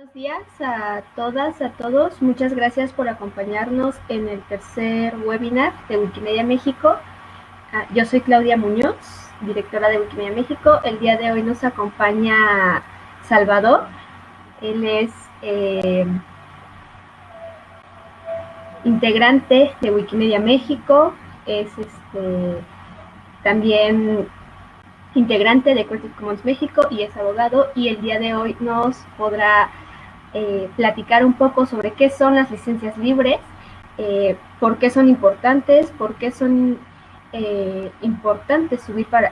Buenos días a todas, a todos. Muchas gracias por acompañarnos en el tercer webinar de Wikimedia México. Ah, yo soy Claudia Muñoz, directora de Wikimedia México. El día de hoy nos acompaña Salvador. Él es eh, integrante de Wikimedia México, es este, también integrante de Creative Commons México y es abogado y el día de hoy nos podrá eh, platicar un poco sobre qué son las licencias libres, eh, por qué son importantes, por qué son eh, importantes subir para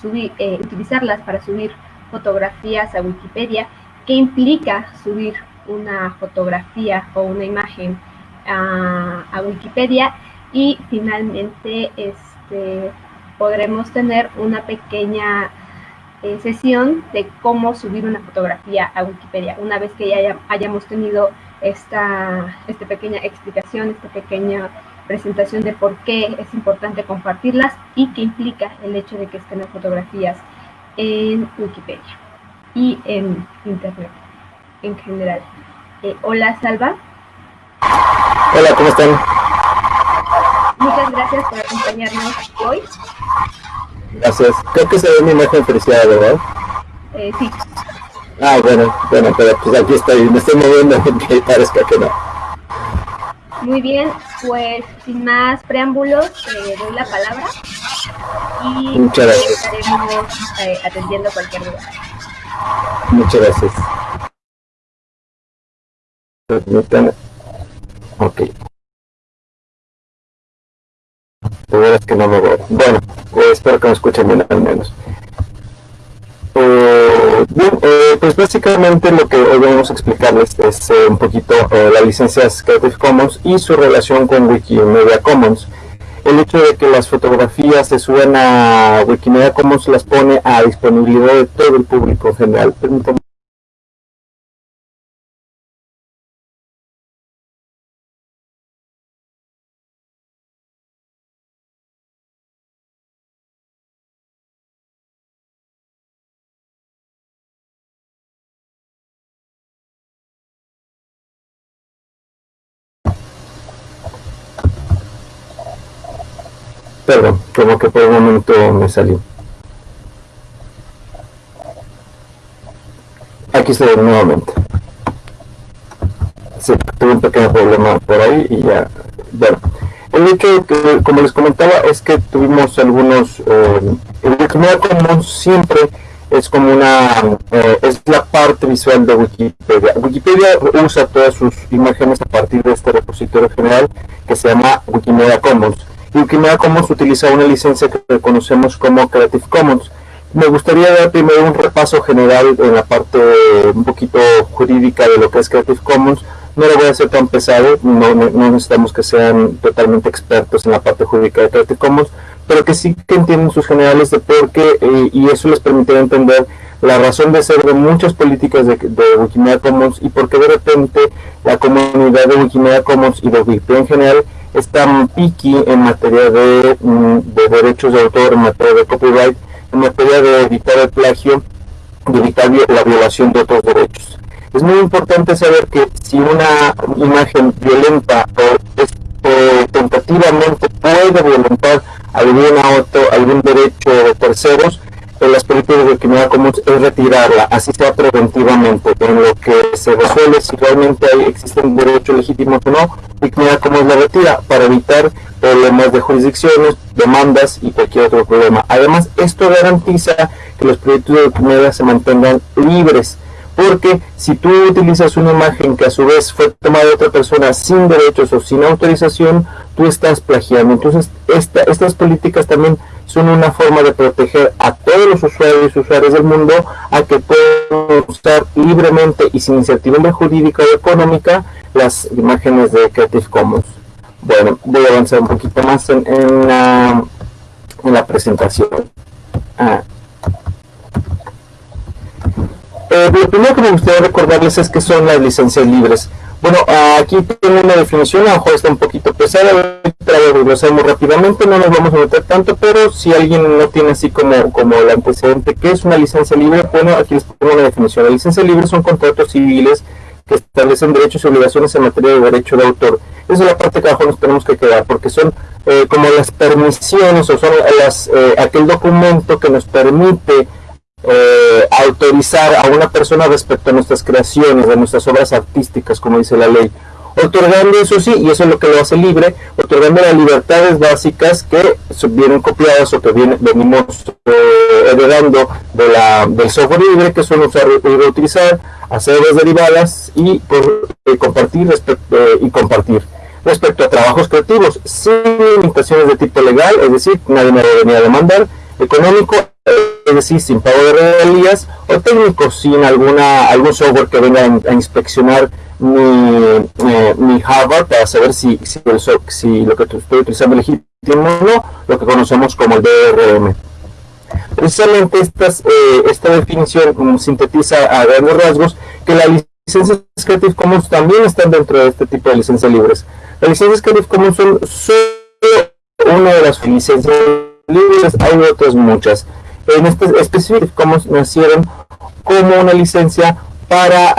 subir, utilizarlas para subir fotografías a Wikipedia, qué implica subir una fotografía o una imagen a, a Wikipedia y finalmente este podremos tener una pequeña eh, sesión de cómo subir una fotografía a Wikipedia. Una vez que ya hayamos tenido esta, esta pequeña explicación, esta pequeña presentación de por qué es importante compartirlas y qué implica el hecho de que estén las fotografías en Wikipedia y en Internet en general. Eh, hola, Salva. Hola, ¿cómo están? Muchas gracias por acompañarnos hoy. Gracias. Creo que se ve mi imagen apreciada, ¿verdad? Eh, sí. Ah, bueno, bueno, pero pues aquí estoy, me estoy moviendo aunque parezca que no. Muy bien, pues sin más preámbulos, eh, doy la palabra y Muchas gracias. estaremos eh, atendiendo cualquier duda. Muchas gracias. Ok. Bueno, eh, espero que me escuchen bien al menos. Eh, bien, eh, pues básicamente lo que hoy vamos a explicarles es eh, un poquito las licencias Creative Commons y su relación con Wikimedia Commons. El hecho de que las fotografías se suban a Wikimedia Commons las pone a disponibilidad de todo el público en general. Perdón, como que por un momento me salió. Aquí estoy nuevamente. Sí, tuve un pequeño problema por ahí y ya. Bueno, el hecho que, como les comentaba, es que tuvimos algunos. Eh, el Wikimedia Commons siempre es como una. eh, es la parte visual de Wikipedia. Wikipedia usa todas sus imágenes a partir de este repositorio general que se llama Wikimedia Commons. Wikimedia Commons utiliza una licencia que conocemos como Creative Commons. Me gustaría dar primero un repaso general en la parte un poquito jurídica de lo que es Creative Commons. No lo voy a hacer tan pesado, no, necesitamos que sean totalmente expertos en la parte jurídica de Creative Commons, pero que sí que entiendan sus generales de por qué eh, y eso les permitirá entender la razón de ser de muchas políticas de, de Wikimedia Commons y por qué de repente la comunidad de Wikimedia Commons y de Wikipedia en general es tan picky en materia de, mm, de derechos de autor, en materia de copyright, en materia de evitar el plagio y evitar vi- la violación de otros derechos. Es muy importante saber que si una imagen violenta o, es- tentativamente puede violentar alguna otro, algún derecho de terceros, en las políticas de Wikimedia Commons es retirarla, así sea preventivamente, en lo que se resuelve si realmente hay, existen derechos legítimos o no, Wikimedia Commons la retira para evitar problemas de jurisdicciones, demandas y cualquier otro problema. Además, esto garantiza que los proyectos de Wikimedia se mantengan libres, porque si tú utilizas una imagen que a su vez fue tomada de otra persona sin derechos o sin autorización, tú estás plagiando. Entonces, esta- estas políticas también son una forma de proteger a todos los usuarios y usuarias del mundo a que puedan usar libremente y sin incertidumbre jurídica o económica las imágenes de Creative Commons. Bueno, voy a avanzar un poquito más en, en la, en la presentación. Ah. Eh, lo primero que me gustaría recordarles es que son las licencias libres. Bueno, aquí tengo una definición, a lo mejor está un poquito pesada, hacemos rápidamente, no nos vamos a meter tanto, pero si alguien no tiene así como, como el antecedente, ¿qué es una licencia libre? Bueno, aquí les pongo una definición. La licencia libre son contratos civiles que establecen derechos y obligaciones en materia de derecho de autor. Esa es la parte que abajo nos tenemos que quedar, porque son eh, como las permisiones o son las, eh, aquel documento que nos permite eh, autorizar a una persona respecto a nuestras creaciones, a nuestras obras artísticas, como dice la ley. Otorgando eso sí, y eso es lo que lo hace libre, otorgando las libertades básicas que vienen copiadas o que viene, venimos eh, heredando de la, del software libre, que son usar y reutilizar, hacer obras derivadas y por, eh, compartir respecto, y compartir respecto a trabajos creativos sin limitaciones de tipo legal, es decir, nadie me debería a demandar, económico es decir, sin pago de regalías, o técnico sin alguna, algún software que venga a, inspeccionar mi, eh, hardware para saber si, si, si lo que estoy utilizando es legítimo o no, lo que conocemos como el DRM. Precisamente estas, eh, esta definición sintetiza a grandes rasgos que las licencias Creative Commons también están dentro de este tipo de licencias libres. Las licencias Creative Commons son solo una de las licencias libres, hay otras muchas en este específico nacieron como una licencia para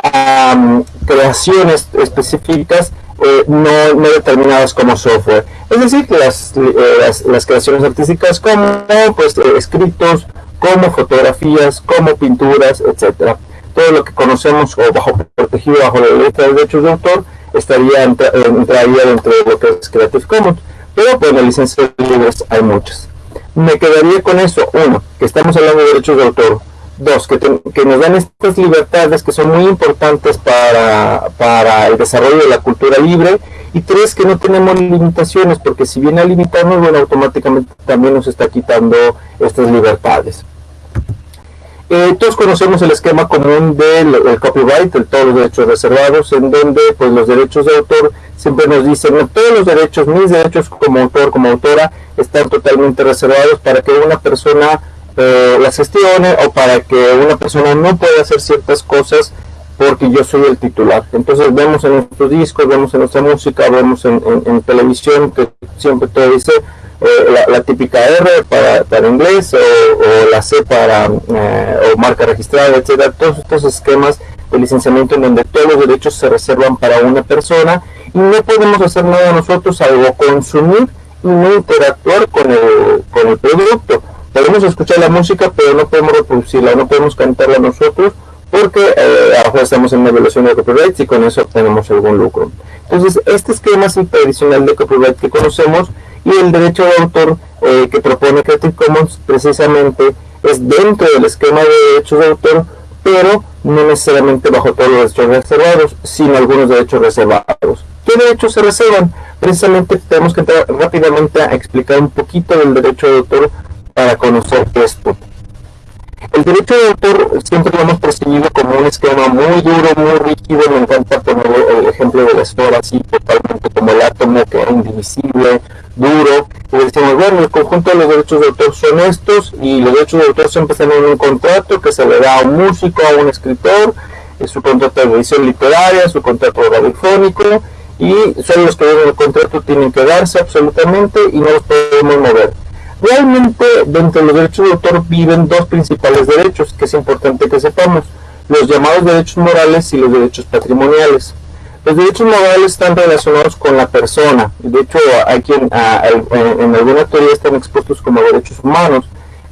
creaciones específicas eh, no, no, determinadas como software. Es decir, las, eh, las, creaciones artísticas como pues, eh, escritos, como fotografías, como pinturas, etcétera. Todo lo que conocemos o bajo protegido bajo la ley de derechos de autor estaría entraría dentro de lo que es Creative Commons. Pero pues las licencias libres hay muchas me quedaría con eso. Uno, que estamos hablando de derechos de autor. Dos, que, que nos dan estas libertades que son muy importantes para, para, el desarrollo de la cultura libre. Y tres, que no tenemos limitaciones, porque si viene a limitarnos, bueno, automáticamente también nos está quitando estas libertades. Eh, todos conocemos el esquema común del copyright, de todos los derechos reservados, en donde pues los derechos de autor siempre nos dicen, todos los derechos, mis derechos como autor, como autora, están totalmente reservados para que una persona eh, las gestione o para que una persona no pueda hacer ciertas cosas porque yo soy el titular. Entonces vemos en nuestros discos, vemos en nuestra música, vemos en televisión que siempre todo dice la, típica R para, para inglés o, la C para eh, o marca registrada, etcétera, todos estos esquemas de licenciamiento en donde todos los derechos se reservan para una persona y no podemos hacer nada nosotros salvo consumir y no interactuar con el, con el producto. Podemos escuchar la música, pero no podemos reproducirla, no podemos cantarla nosotros porque eh, ahora estamos en una evaluación de copyright y con eso obtenemos algún lucro. Entonces, este esquema tradicional de copyright que conocemos y el derecho de autor eh, que propone Creative Commons precisamente es dentro del esquema de derechos de autor, pero no necesariamente bajo todos los derechos reservados, sino algunos derechos reservados. ¿Qué derechos se reservan? Precisamente tenemos que entrar rápidamente a explicar un poquito del derecho de autor para conocer esto. El derecho de autor siempre lo hemos percibido como un esquema muy duro, muy rígido. Me encanta poner el ejemplo de la esfera así, totalmente como el átomo que es indivisible, duro. Y decimos, bueno, el conjunto de los derechos de autor son estos, y los derechos de autor siempre están en un contrato que se le da a un músico, a un escritor, su contrato de edición literaria, su contrato radiofónico, y son los que en el contrato tienen que darse absolutamente y no los podemos mover. Realmente dentro de los derechos de autor viven dos principales derechos que es importante que sepamos, los llamados derechos morales y los derechos patrimoniales. Los derechos morales están relacionados con la persona, de hecho hay quien en alguna teoría están expuestos como derechos humanos,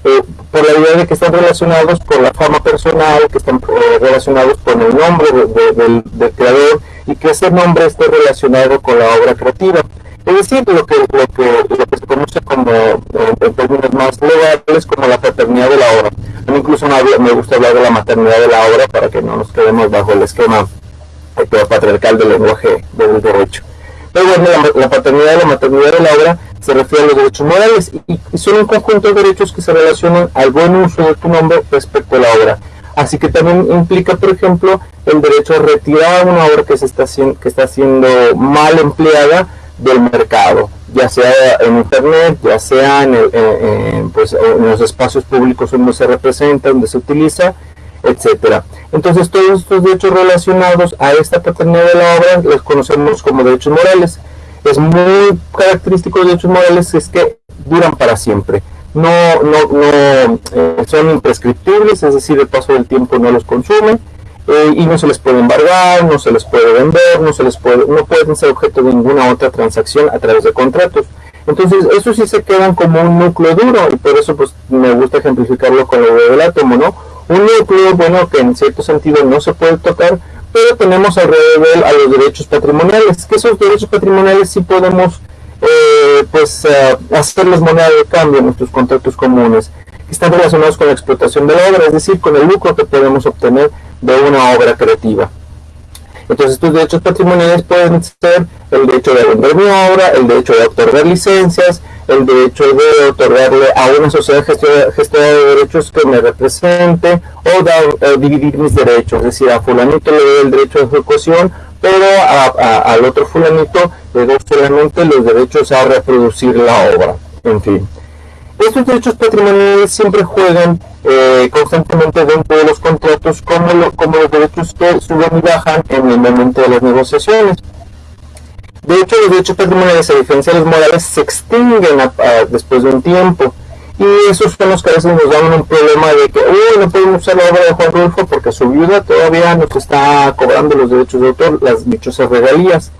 eh, por la idea de que están relacionados con la fama personal, que están eh, relacionados con el nombre del, del creador y que ese nombre esté relacionado con la obra creativa. Es decir, lo que, lo que, lo que se conoce como, en términos más legales, como la paternidad de la obra. A mí incluso me gusta hablar de la maternidad de la obra para que no nos quedemos bajo el esquema patriarcal del lenguaje del derecho. Pero bueno, la, paternidad y la maternidad de la obra se refiere a los derechos morales y, y, son un conjunto de derechos que se relacionan al buen uso de tu nombre respecto a la obra. Así que también implica, por ejemplo, el derecho a retirar una obra que, se está, que está siendo mal empleada del mercado, ya sea en internet, ya sea en, pues, en los espacios públicos donde se representa, donde se utiliza, etcétera. Entonces todos estos derechos relacionados a esta paternidad de la obra los conocemos como derechos morales. Es muy característico de los derechos morales es que duran para siempre. No, no, no eh, son imprescriptibles, es decir, el paso del tiempo no los consume eh, y no se les puede embargar, no se les puede vender, no se les puede, no pueden ser objeto de ninguna otra transacción a través de contratos. Entonces, eso sí se quedan como un núcleo duro y por eso pues me gusta ejemplificarlo con lo del átomo, ¿no? Un núcleo, bueno, que en cierto sentido no se puede tocar, pero tenemos alrededor a los derechos patrimoniales, que esos derechos patrimoniales sí podemos eh, pues eh, de cambio en nuestros contratos comunes, están relacionados con la explotación de la obra, es decir, con el lucro que podemos obtener de una obra creativa. Entonces estos derechos patrimoniales pueden ser el derecho de vender mi obra, el derecho de otorgar licencias, el derecho de otorgarle a una sociedad gestora de derechos que me represente o dar, eh, dividir mis derechos, es decir, a fulanito le doy el derecho de ejecución, pero al otro fulanito le doy solamente los derechos a reproducir la obra, en fin. Estos derechos patrimoniales siempre juegan eh, constantemente dentro de los contratos como, como los derechos que suben y bajan en el momento de las negociaciones. De hecho, los derechos patrimoniales, a diferencia de los morales, se extinguen después de un tiempo. Y esos son los que a veces nos dan un problema de que, uy, no podemos usar la obra de Juan Rulfo porque su viuda todavía nos está cobrando los derechos de autor, las dichosas regalías.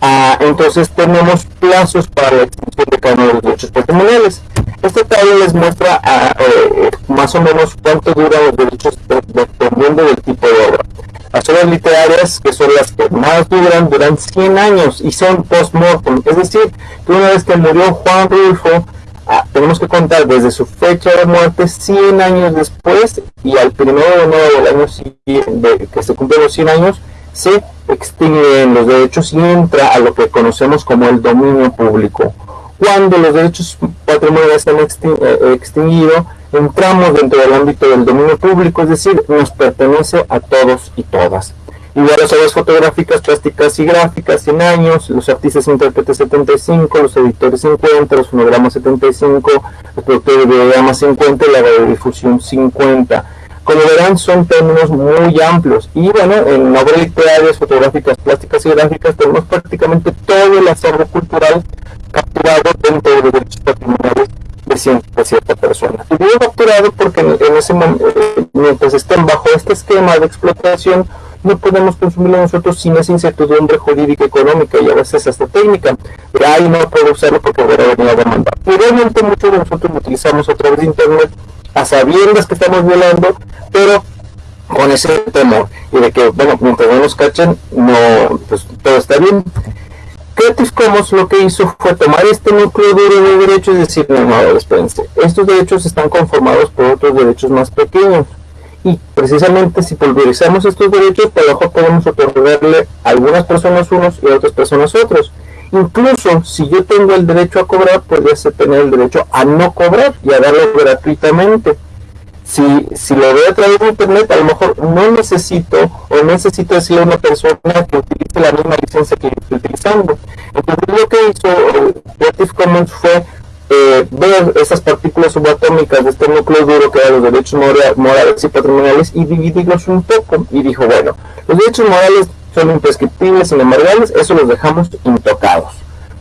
Ah, entonces tenemos plazos para la extinción de cada uno de los derechos patrimoniales. Este tabla les muestra ah, eh, más o menos cuánto duran los derechos dependiendo del tipo de obra. Las obras literarias, que son las que más duran, duran 100 años y son post-mortem. Es decir, que una vez que murió Juan Rulfo, ah, tenemos que contar desde su fecha de muerte 100 años después y al primero de enero del año siguiente, que se cumplen los 100 años, se extinguen los derechos y entra a lo que conocemos como el dominio público. Cuando los derechos patrimoniales están eh, extinguidos, entramos dentro del ámbito del dominio público, es decir, nos pertenece a todos y todas. Igual las obras fotográficas, plásticas y gráficas, 100 años, los artistas intérpretes 75, los editores 50, los fonogramas 75, los productores de videogramas 50 y la radiodifusión 50 como verán, son términos muy amplios. Y bueno, en obras literarias, fotográficas, plásticas y gráficas tenemos prácticamente todo el acervo cultural capturado dentro de derechos patrimoniales de cierta, persona. Y digo capturado porque en, ese momento, eh, mientras estén bajo este esquema de explotación, no podemos consumirlo nosotros sin esa incertidumbre jurídica, económica y a veces hasta técnica. Ahí no puedo usarlo porque voy a a demandar. Y realmente muchos de nosotros lo utilizamos a través de Internet a sabiendas que estamos violando, pero con ese temor y de que, bueno, mientras no nos cachen, no, pues todo está bien. Creative Commons lo que hizo fue tomar este núcleo duro de derechos y decir, no, no, espérense, estos derechos están conformados por otros derechos más pequeños. Y precisamente si pulverizamos estos derechos, por lo mejor podemos otorgarle a algunas personas unos y a otras personas otros. Incluso si yo tengo el derecho a cobrar, podría tener el derecho a no cobrar y a darlo gratuitamente. Si, si lo veo a través de internet, a lo mejor no necesito o necesito decirle a una persona que utilice la misma licencia que estoy utilizando. Entonces lo que hizo eh, Creative Commons fue eh, ver esas partículas subatómicas de este núcleo duro que eran los derechos morales y patrimoniales y dividirlos un poco. Y dijo, bueno, los derechos morales son imprescriptibles, inembargables, eso los dejamos intocados.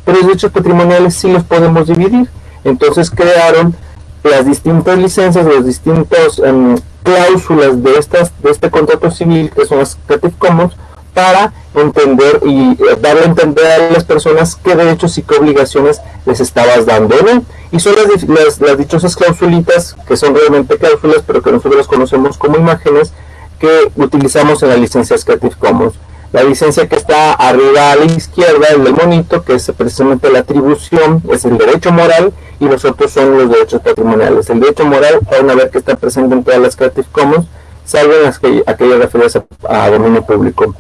Pero los derechos patrimoniales sí los podemos dividir. Entonces crearon las distintas licencias, las distintas em, cláusulas de, estas, de este contrato civil, que son las Creative Commons, para entender y eh, darle a entender a las personas qué derechos y qué obligaciones les estabas dando. Y son las, dichosas clausulitas, que son realmente cláusulas, pero que nosotros conocemos como imágenes, que utilizamos en las licencias Creative Commons. La licencia que está arriba a la izquierda, el del monito, que es precisamente la atribución, es el derecho moral y los otros son los derechos patrimoniales. El derecho moral, van a ver que está presente en todas las Creative Commons, salvo en que, aquellas referidas a, dominio público.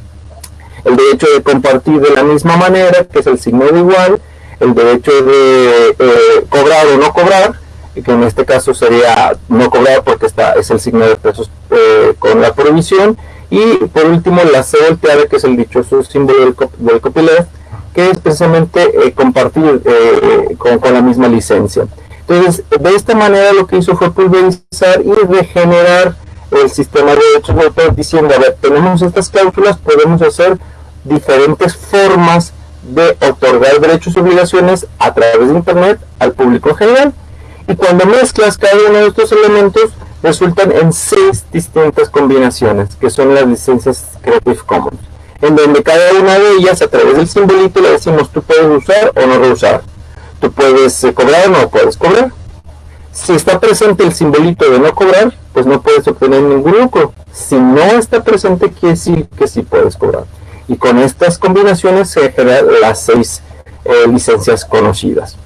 El derecho de compartir de la misma manera, que es el signo de igual, el derecho de eh, cobrar o no cobrar, que en este caso sería no cobrar porque está, es el signo de pesos eh, con la prohibición, y por último, la C volteada, que es el dichoso símbolo del, del copyleft, que es precisamente eh, compartir eh, con, la misma licencia. Entonces, de esta manera lo que hizo fue pulverizar y regenerar el sistema de derechos de autor diciendo, a ver, tenemos estas cláusulas, podemos hacer diferentes formas de otorgar derechos y obligaciones a través de Internet al público general. Y cuando mezclas cada uno de estos elementos, resultan en seis distintas combinaciones, que son las licencias Creative Commons, en donde cada una de ellas, a través del simbolito, le decimos tú puedes usar o no reusar. Tú puedes eh, cobrar o no puedes cobrar. Si está presente el simbolito de no cobrar, pues no puedes obtener ningún lucro. Si no está presente, que sí puedes cobrar. Y con estas combinaciones se generan las seis eh, licencias conocidas.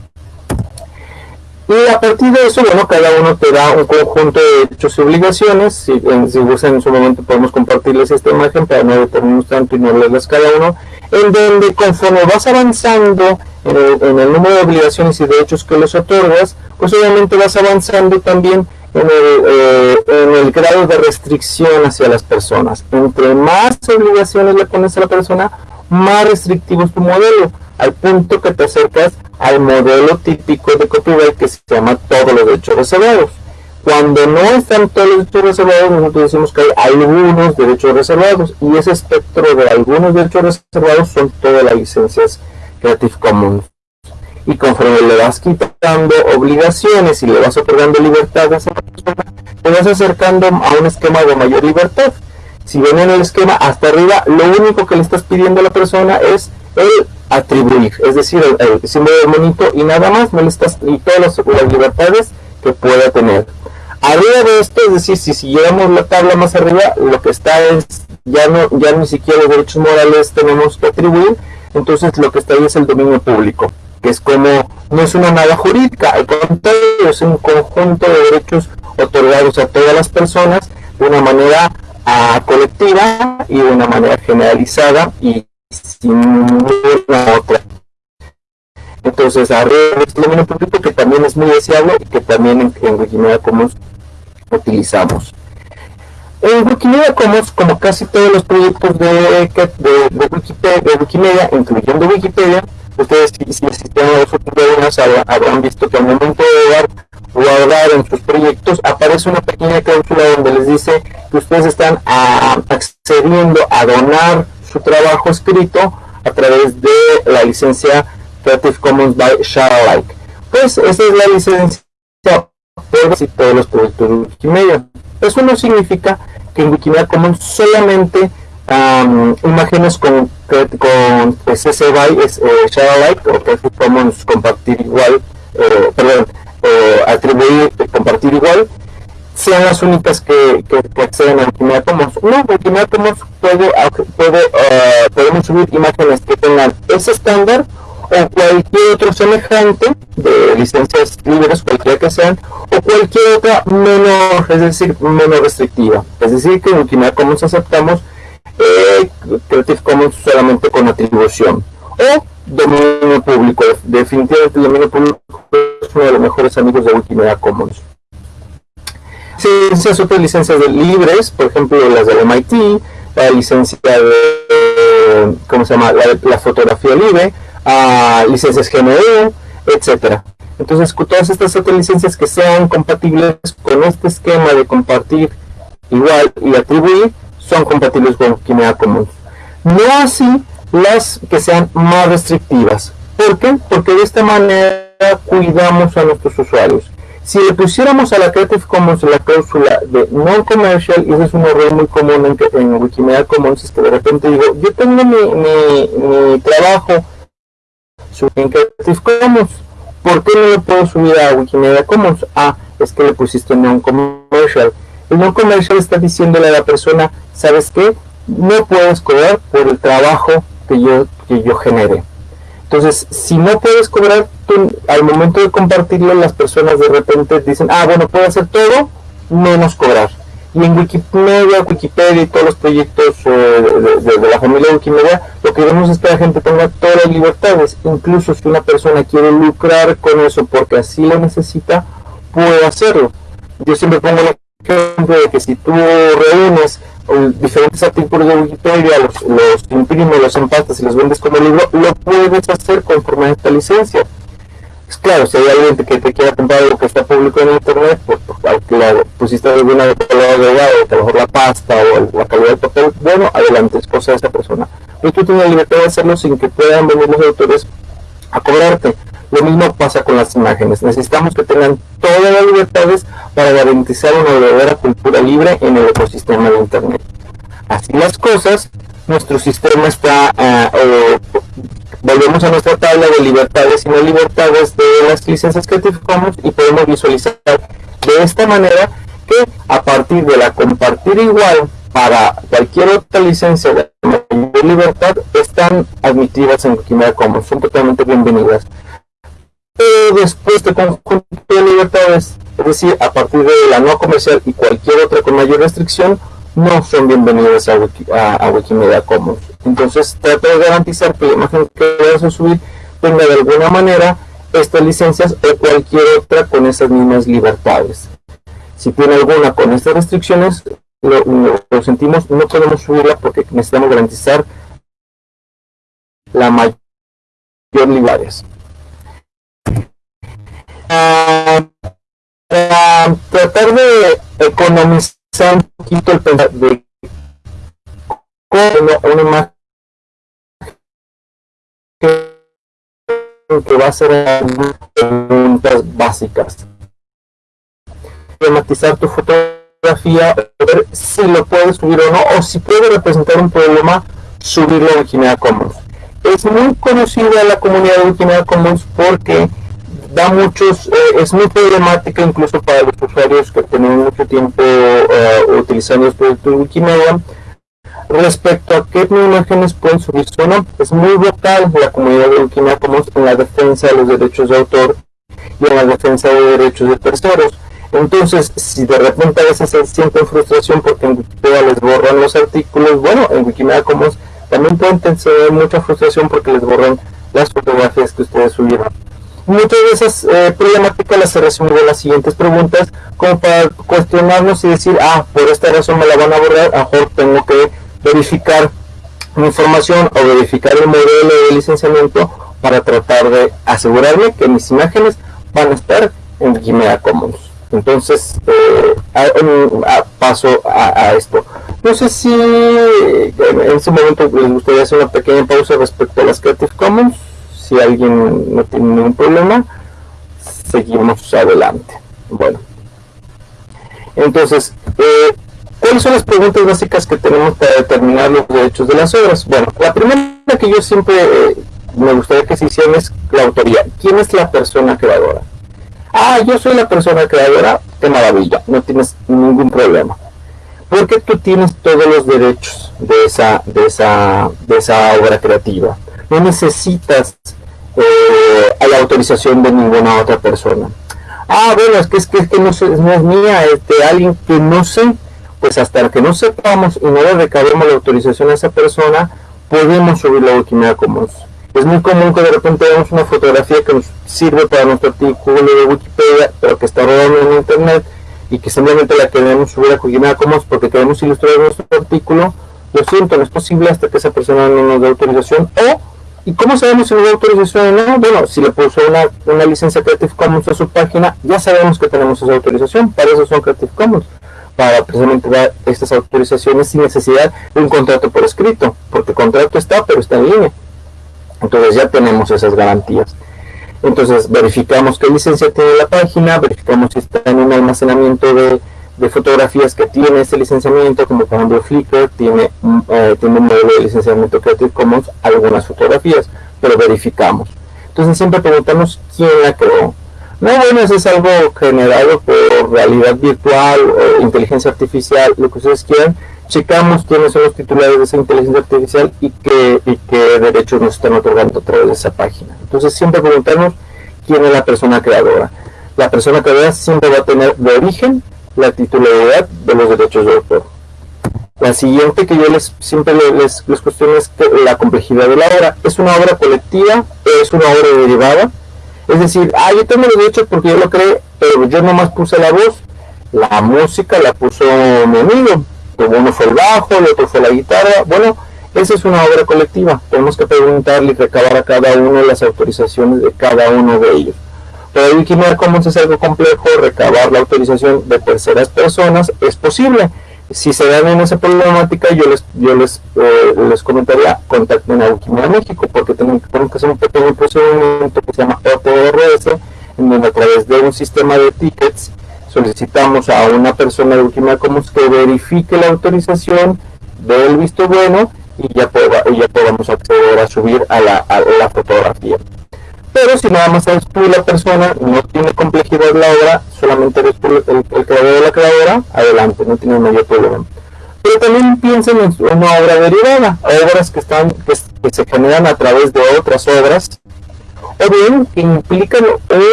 Y a partir de eso, bueno, cada uno te da un conjunto de derechos y obligaciones. Si, en, si gustan en su momento podemos compartirles esta imagen para no detenernos tanto y no leerlas cada uno, en donde conforme vas avanzando en el, número de obligaciones y derechos que les otorgas, pues obviamente vas avanzando también en el, eh, en el grado de restricción hacia las personas. Entre más obligaciones le pones a la persona, más restrictivo es tu modelo, al punto que te acercas al modelo típico de copyright que se llama todos los derechos reservados. Cuando no están todos los derechos reservados, nosotros decimos que hay algunos derechos reservados y ese espectro de algunos derechos reservados son todas las licencias Creative Commons. Y conforme le vas quitando obligaciones y le vas otorgando libertades a esa persona, te vas acercando a un esquema de mayor libertad. Si ven en el esquema hasta arriba, lo único que le estás pidiendo a la persona es el atribuir, es decir, el, símbolo del monito y nada más, no le estás, y todas las, libertades que pueda tener. Arriba de esto, es decir, si siguiéramos la tabla más arriba, lo que está es, ya no, ya ni siquiera los derechos morales tenemos que atribuir, entonces lo que está ahí es el dominio público, que es como, no es una nada jurídica, al contrario, es un conjunto de derechos otorgados a todas las personas de una manera colectiva y de una manera generalizada y sin ninguna otra. Entonces, arriba es dominio público que también es muy deseable y que también en, Wikimedia Commons utilizamos. En Wikimedia Commons, como casi todos los proyectos de, de, Wikipedia, de Wikimedia, incluyendo Wikipedia, ustedes si, si asisten a los webinars habrán visto que al momento de dar guardar en sus proyectos aparece una pequeña cláusula donde les dice que ustedes están a, accediendo a donar su trabajo escrito a través de la licencia Creative Commons by Share Pues esa es la licencia por todos los proyectos de Wikimedia. Eso no significa que en Wikimedia Commons solamente imágenes con, con CC BY es, eh, o Creative Commons compartir igual, eh, perdón, eh, atribuir, compartir igual, sean las únicas que, que, acceden a Commons. No, Commons puede, puede uh, podemos subir imágenes que tengan ese estándar o cualquier otro semejante de licencias libres, cualquiera que sean, o cualquier otra menor, es decir, menos restrictiva. Es decir, que en Wikimedia Commons aceptamos eh, Creative Commons solamente con atribución. O dominio público. Definitivamente el dominio público es uno de los mejores amigos de Wikimedia Commons licencias, otras licencias libres, por ejemplo las del MIT, la licencia de, ¿cómo se llama? La, fotografía libre, licencias GNU, etcétera. Entonces, todas estas otras licencias que sean compatibles con este esquema de compartir igual y atribuir, son compatibles con Wikimedia Commons. No así las que sean más restrictivas. ¿Por qué? Porque de esta manera cuidamos a nuestros usuarios. Si le pusiéramos a la Creative Commons la cláusula de non-commercial, y ese es un error muy común en, en, Wikimedia Commons, es que de repente digo, yo tengo mi, mi, trabajo en Creative Commons, ¿por qué no lo puedo subir a Wikimedia Commons? Ah, es que le pusiste non-commercial. El non-commercial está diciéndole a la persona, ¿sabes qué? No puedes cobrar por el trabajo que yo, que yo genere. Entonces, si no puedes cobrar, al momento de compartirlo, las personas de repente dicen, ah, bueno, puedo hacer todo, menos cobrar. Y en Wikimedia, Wikipedia y todos los proyectos eh, de, la familia Wikimedia, lo que queremos es que la gente tenga todas las libertades. Incluso si una persona quiere lucrar con eso porque así lo necesita, puede hacerlo. Yo siempre pongo el ejemplo de que si tú reúnes diferentes artículos de Wikipedia, los, imprimes, los empastas y los vendes como libro, lo puedes hacer conforme a esta licencia. pues claro, si hay alguien que te quiera comprar algo que está público en internet, pues, pues claro, pusiste alguna de color agregado, a lo mejor la pasta o la calidad del papel, bueno, adelante, es cosa de esa persona. Pero tú tienes la libertad de hacerlo sin que puedan venir los autores a cobrarte. Lo mismo pasa con las imágenes. Necesitamos que tengan todas las libertades para garantizar una verdadera cultura libre en el ecosistema de Internet. Así las cosas, nuestro sistema está, uh, volvemos a nuestra tabla de libertades y no libertades de las licencias Creative Commons y podemos visualizar de esta manera que a partir de la compartir igual para cualquier otra licencia de mayor libertad están admitidas en Wikimedia Commons, son totalmente bienvenidas. Pero después de conjunto de libertades, es decir, a partir de la no comercial y cualquier otra con mayor restricción, no son bienvenidas a, Wikimedia Commons. Entonces trata de garantizar que la imagen que vas a subir tenga de alguna manera estas licencias o cualquier otra con esas mismas libertades. Si tiene alguna con estas restricciones, lo, sentimos, no podemos subirla porque necesitamos garantizar la mayor libertades. Para tratar de economizar un poquito el pensar de cómo una imagen que va a ser preguntas básicas. Tematizar tu fotografía, ver si lo puedes subir o no, o si puede representar un problema, subirlo a Wikimedia Commons. Es muy conocida la comunidad de Wikimedia Commons porque da muchos, eh, es muy problemática incluso para los usuarios que tienen mucho tiempo uh, utilizando los productos de Wikimedia respecto a qué imágenes pueden subirse o. Es muy vocal la comunidad de Wikimedia en la defensa de los derechos de autor y en la defensa de derechos de terceros. Entonces, si de repente a veces se sienten frustración porque en Wikipedia les borran los artículos, bueno, en Wikimedia Commons también pueden tener mucha frustración porque les borran las fotografías que ustedes subieron. Muchas de esas eh, problemáticas las se resumen en las siguientes preguntas, como para cuestionarnos y decir, ah, por esta razón me la van a borrar, a mejor tengo que verificar mi información o verificar el modelo de licenciamiento para tratar de asegurarme que mis imágenes van a estar en Wikimedia Commons. Entonces, eh, paso a, esto. No sé si en ese momento les gustaría hacer una pequeña pausa respecto a las Creative Commons si alguien no tiene ningún problema, seguimos adelante. Bueno, entonces, eh, ¿cuáles son las preguntas básicas que tenemos para determinar los derechos de las obras? Bueno, la primera que yo siempre eh, me gustaría que se hiciera es la autoría. ¿Quién es la persona creadora? Ah, yo soy la persona creadora, qué maravilla, no tienes ningún problema. Porque tú tienes todos los derechos de esa, de esa, de esa obra creativa. No necesitas eh, a la autorización de ninguna otra persona. Ah, bueno, es que es que, es que no, no, es mía, es de alguien que no sé, pues hasta que no sepamos y no le recabemos la autorización a esa persona, podemos subirlo a Wikimedia Commons. Es muy común que de repente veamos una fotografía que nos sirve para nuestro artículo de Wikipedia, pero que está rodando en internet y que simplemente la queremos subir a Wikimedia Commons porque queremos ilustrar nuestro artículo. Lo siento, no es posible hasta que esa persona no nos dé autorización o ¿Y cómo sabemos si nos da autorización o no? Bueno, si le puso una, una, licencia Creative Commons a su página, ya sabemos que tenemos esa autorización. Para eso son Creative Commons. Para precisamente dar estas autorizaciones sin necesidad de un contrato por escrito. Porque el contrato está, pero está en línea. Entonces ya tenemos esas garantías. Entonces verificamos qué licencia tiene la página, verificamos si está en un almacenamiento de, de fotografías que tiene ese licenciamiento, como por ejemplo Flickr tiene, eh, tiene un modelo de licenciamiento Creative Commons, algunas fotografías, pero verificamos. Entonces siempre preguntamos quién la creó. No, bueno, eso es algo generado por realidad virtual o inteligencia artificial, lo que ustedes quieran. Checamos quiénes son los titulares de esa inteligencia artificial y qué, y qué derechos nos están otorgando a través de esa página. Entonces siempre preguntamos quién es la persona creadora. La persona creadora siempre va a tener de origen la titularidad de los derechos de autor. La siguiente que yo les siempre les, les cuestiono es la complejidad de la obra. ¿Es una obra colectiva? ¿Es una obra derivada? Es decir, ah, yo tengo los derechos porque yo lo creé, pero yo nomás puse la voz. La música la puso mi amigo. Uno fue el bajo, el otro fue la guitarra. Bueno, esa es una obra colectiva. Tenemos que preguntarle y recabar a cada uno las autorizaciones de cada uno de ellos. Pero en Wikimedia Commons es algo complejo, recabar la autorización de terceras personas es posible. Si se dan en esa problemática, yo les yo les, eh, les comentaría, contacten a Wikimedia México, porque tenemos, que hacer un pequeño procedimiento que se llama OTRS, en donde a través de un sistema de tickets solicitamos a una persona de Wikimedia Commons que verifique la autorización del visto bueno y ya, ya podamos acceder a subir a la, a la fotografía. Pero si nada más eres tú la persona, no tiene complejidad la obra, solamente eres el, creador de la creadora, adelante, no tiene mayor problema. Pero también piensen en una obra derivada, obras que, están, que, se generan a través de otras obras, o bien que implican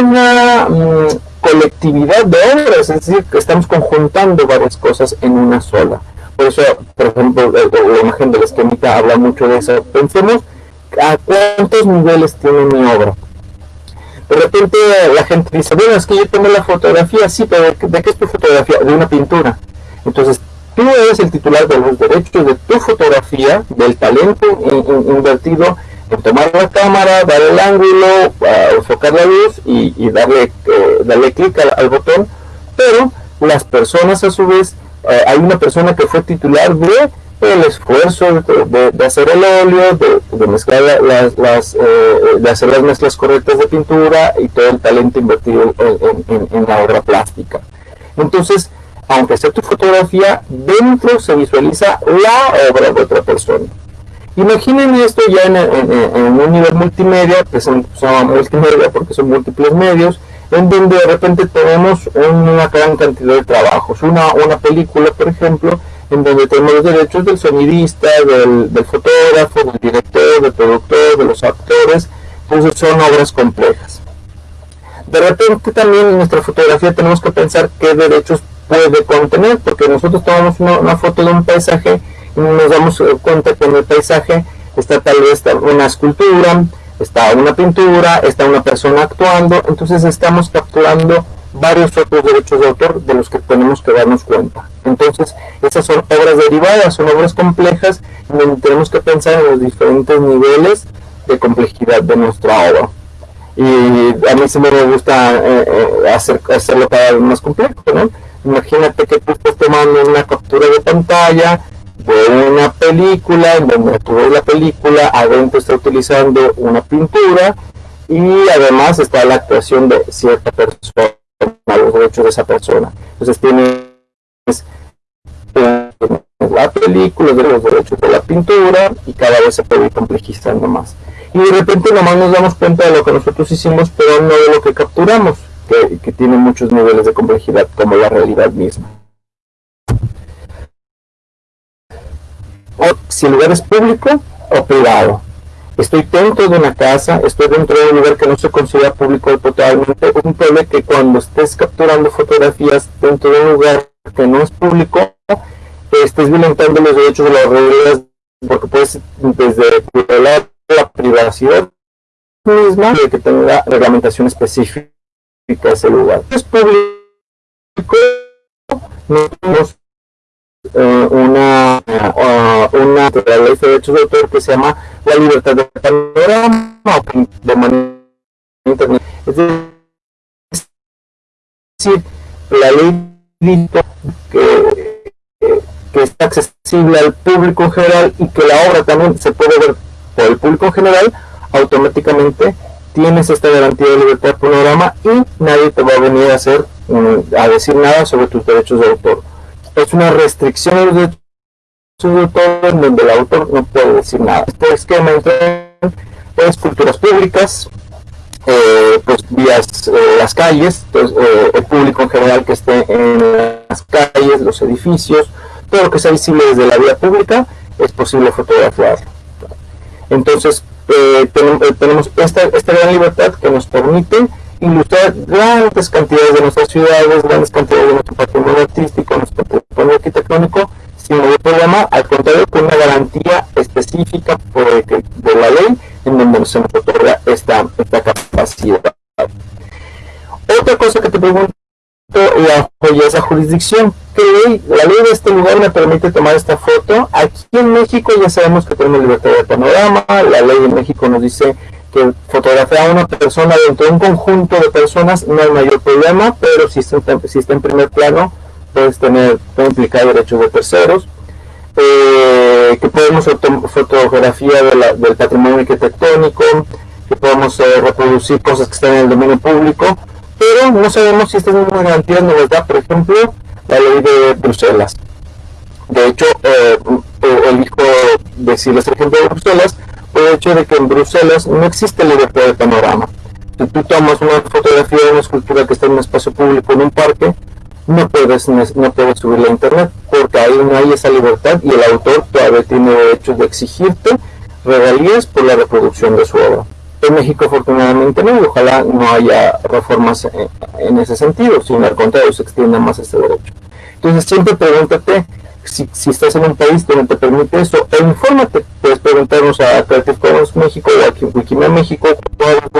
una mm, colectividad de obras, es decir, que estamos conjuntando varias cosas en una sola. Por eso, por ejemplo, la imagen de la esquemita habla mucho de eso. Pensemos a cuántos niveles tiene mi obra. De repente la gente dice, bueno, es que yo tengo la fotografía, sí, pero ¿de qué es tu fotografía? De una pintura. Entonces, tú eres el titular de los derechos de tu fotografía, del talento invertido en tomar la cámara, dar el ángulo, enfocar la luz y, darle, eh, darle clic al botón, pero las personas a su vez eh, hay una persona que fue titular de el esfuerzo de, hacer el óleo, de, mezclar las, eh, de hacer las mezclas correctas de pintura y todo el talento invertido en, la obra plástica. Entonces, aunque sea tu fotografía, dentro se visualiza la obra de otra persona. Imaginen esto ya en, un nivel multimedia, que se llama multimedia porque son múltiples medios, en donde de repente tenemos una gran cantidad de trabajos. Una, una película, por ejemplo, en donde tenemos los derechos del sonidista, del, fotógrafo, del director, del productor, de los actores. Entonces son obras complejas. De repente también en nuestra fotografía tenemos que pensar qué derechos puede contener, porque nosotros tomamos una, una foto de un paisaje y nos damos cuenta que en el paisaje está tal vez una escultura, está una pintura, está una persona actuando, entonces estamos capturando varios otros derechos de autor de los que tenemos que darnos cuenta. Entonces, esas son obras derivadas, son obras complejas, donde tenemos que pensar en los diferentes niveles de complejidad de nuestra obra. Y a mí sí me gusta eh, eh, hacer, hacerlo cada vez más complejo, ¿no? Imagínate que tú estás tomando una captura de pantalla, de una película, en donde tú ves la película, adentro está utilizando una pintura y además está la actuación de cierta persona, los derechos de esa persona. Entonces tienes la película, los derechos de la pintura y cada vez se puede ir complejizando más. Y de repente nomás nos damos cuenta de lo que nosotros hicimos, pero no de lo que capturamos, que, que tiene muchos niveles de complejidad como la realidad misma. o si el lugar es público o privado. Estoy dentro de una casa, estoy dentro de un lugar que no se considera público totalmente. Un problema que cuando estés capturando fotografías dentro de un lugar que no es público, estés violentando los derechos de las reglas, porque puedes desde violar la privacidad misma de que tenga reglamentación específica ese lugar. Es público, no tenemos eh, una, uh, una ley de derechos de autor que se llama la libertad de panorama de manera. Es decir, la ley que, que está accesible al público en general y que la obra también se puede ver por el público en general, automáticamente tienes esta garantía de libertad de panorama y nadie te va a venir a hacer a decir nada sobre tus derechos de autor es una restricción de los derechos de autor en donde el autor no puede decir nada. Este esquema pues culturas públicas, eh, pues vías, eh, las calles, pues, eh, el público en general que esté en las calles, los edificios, todo lo que sea visible desde la vía pública es posible fotografiarlo. Entonces, tenemos esta, esta gran libertad que nos permite ilustrar grandes cantidades de nuestras ciudades, grandes cantidades de nuestro patrimonio artístico, nuestro patrimonio arquitectónico, sin ningún problema, al contrario, con una garantía específica por de la ley en donde se nos otorga esta, esta capacidad. Otra cosa que te pregunto y esa jurisdicción. ¿Qué ley? La ley de este lugar me permite tomar esta foto. Aquí en México ya sabemos que tenemos libertad de panorama. La ley de México nos dice que fotografía a una persona dentro de un conjunto de personas no hay mayor problema, pero si está en primer plano, puedes tener, implicar derechos de terceros. Eh, que podemos fotografía del patrimonio arquitectónico, que podemos eh, reproducir cosas que están en el dominio público, pero no sabemos si estas mismas garantías nos las da, por ejemplo, la ley de Bruselas. De hecho, eh, elijo decirles el ejemplo de Bruselas, por el hecho de que en Bruselas no existe libertad de panorama. Si tú tomas una fotografía de una escultura que está en un espacio público en un parque, no puedes, no puedes a internet porque ahí no hay esa libertad y el autor todavía tiene derecho de exigirte regalías por la reproducción de su obra. En México afortunadamente no, y ojalá no haya reformas en, ese sentido, sino al contrario se extienda más este derecho. Entonces siempre pregúntate si, si, estás en un país donde te permite eso, e infórmate, puedes preguntarnos a Creative Commons México o a Wikimedia México,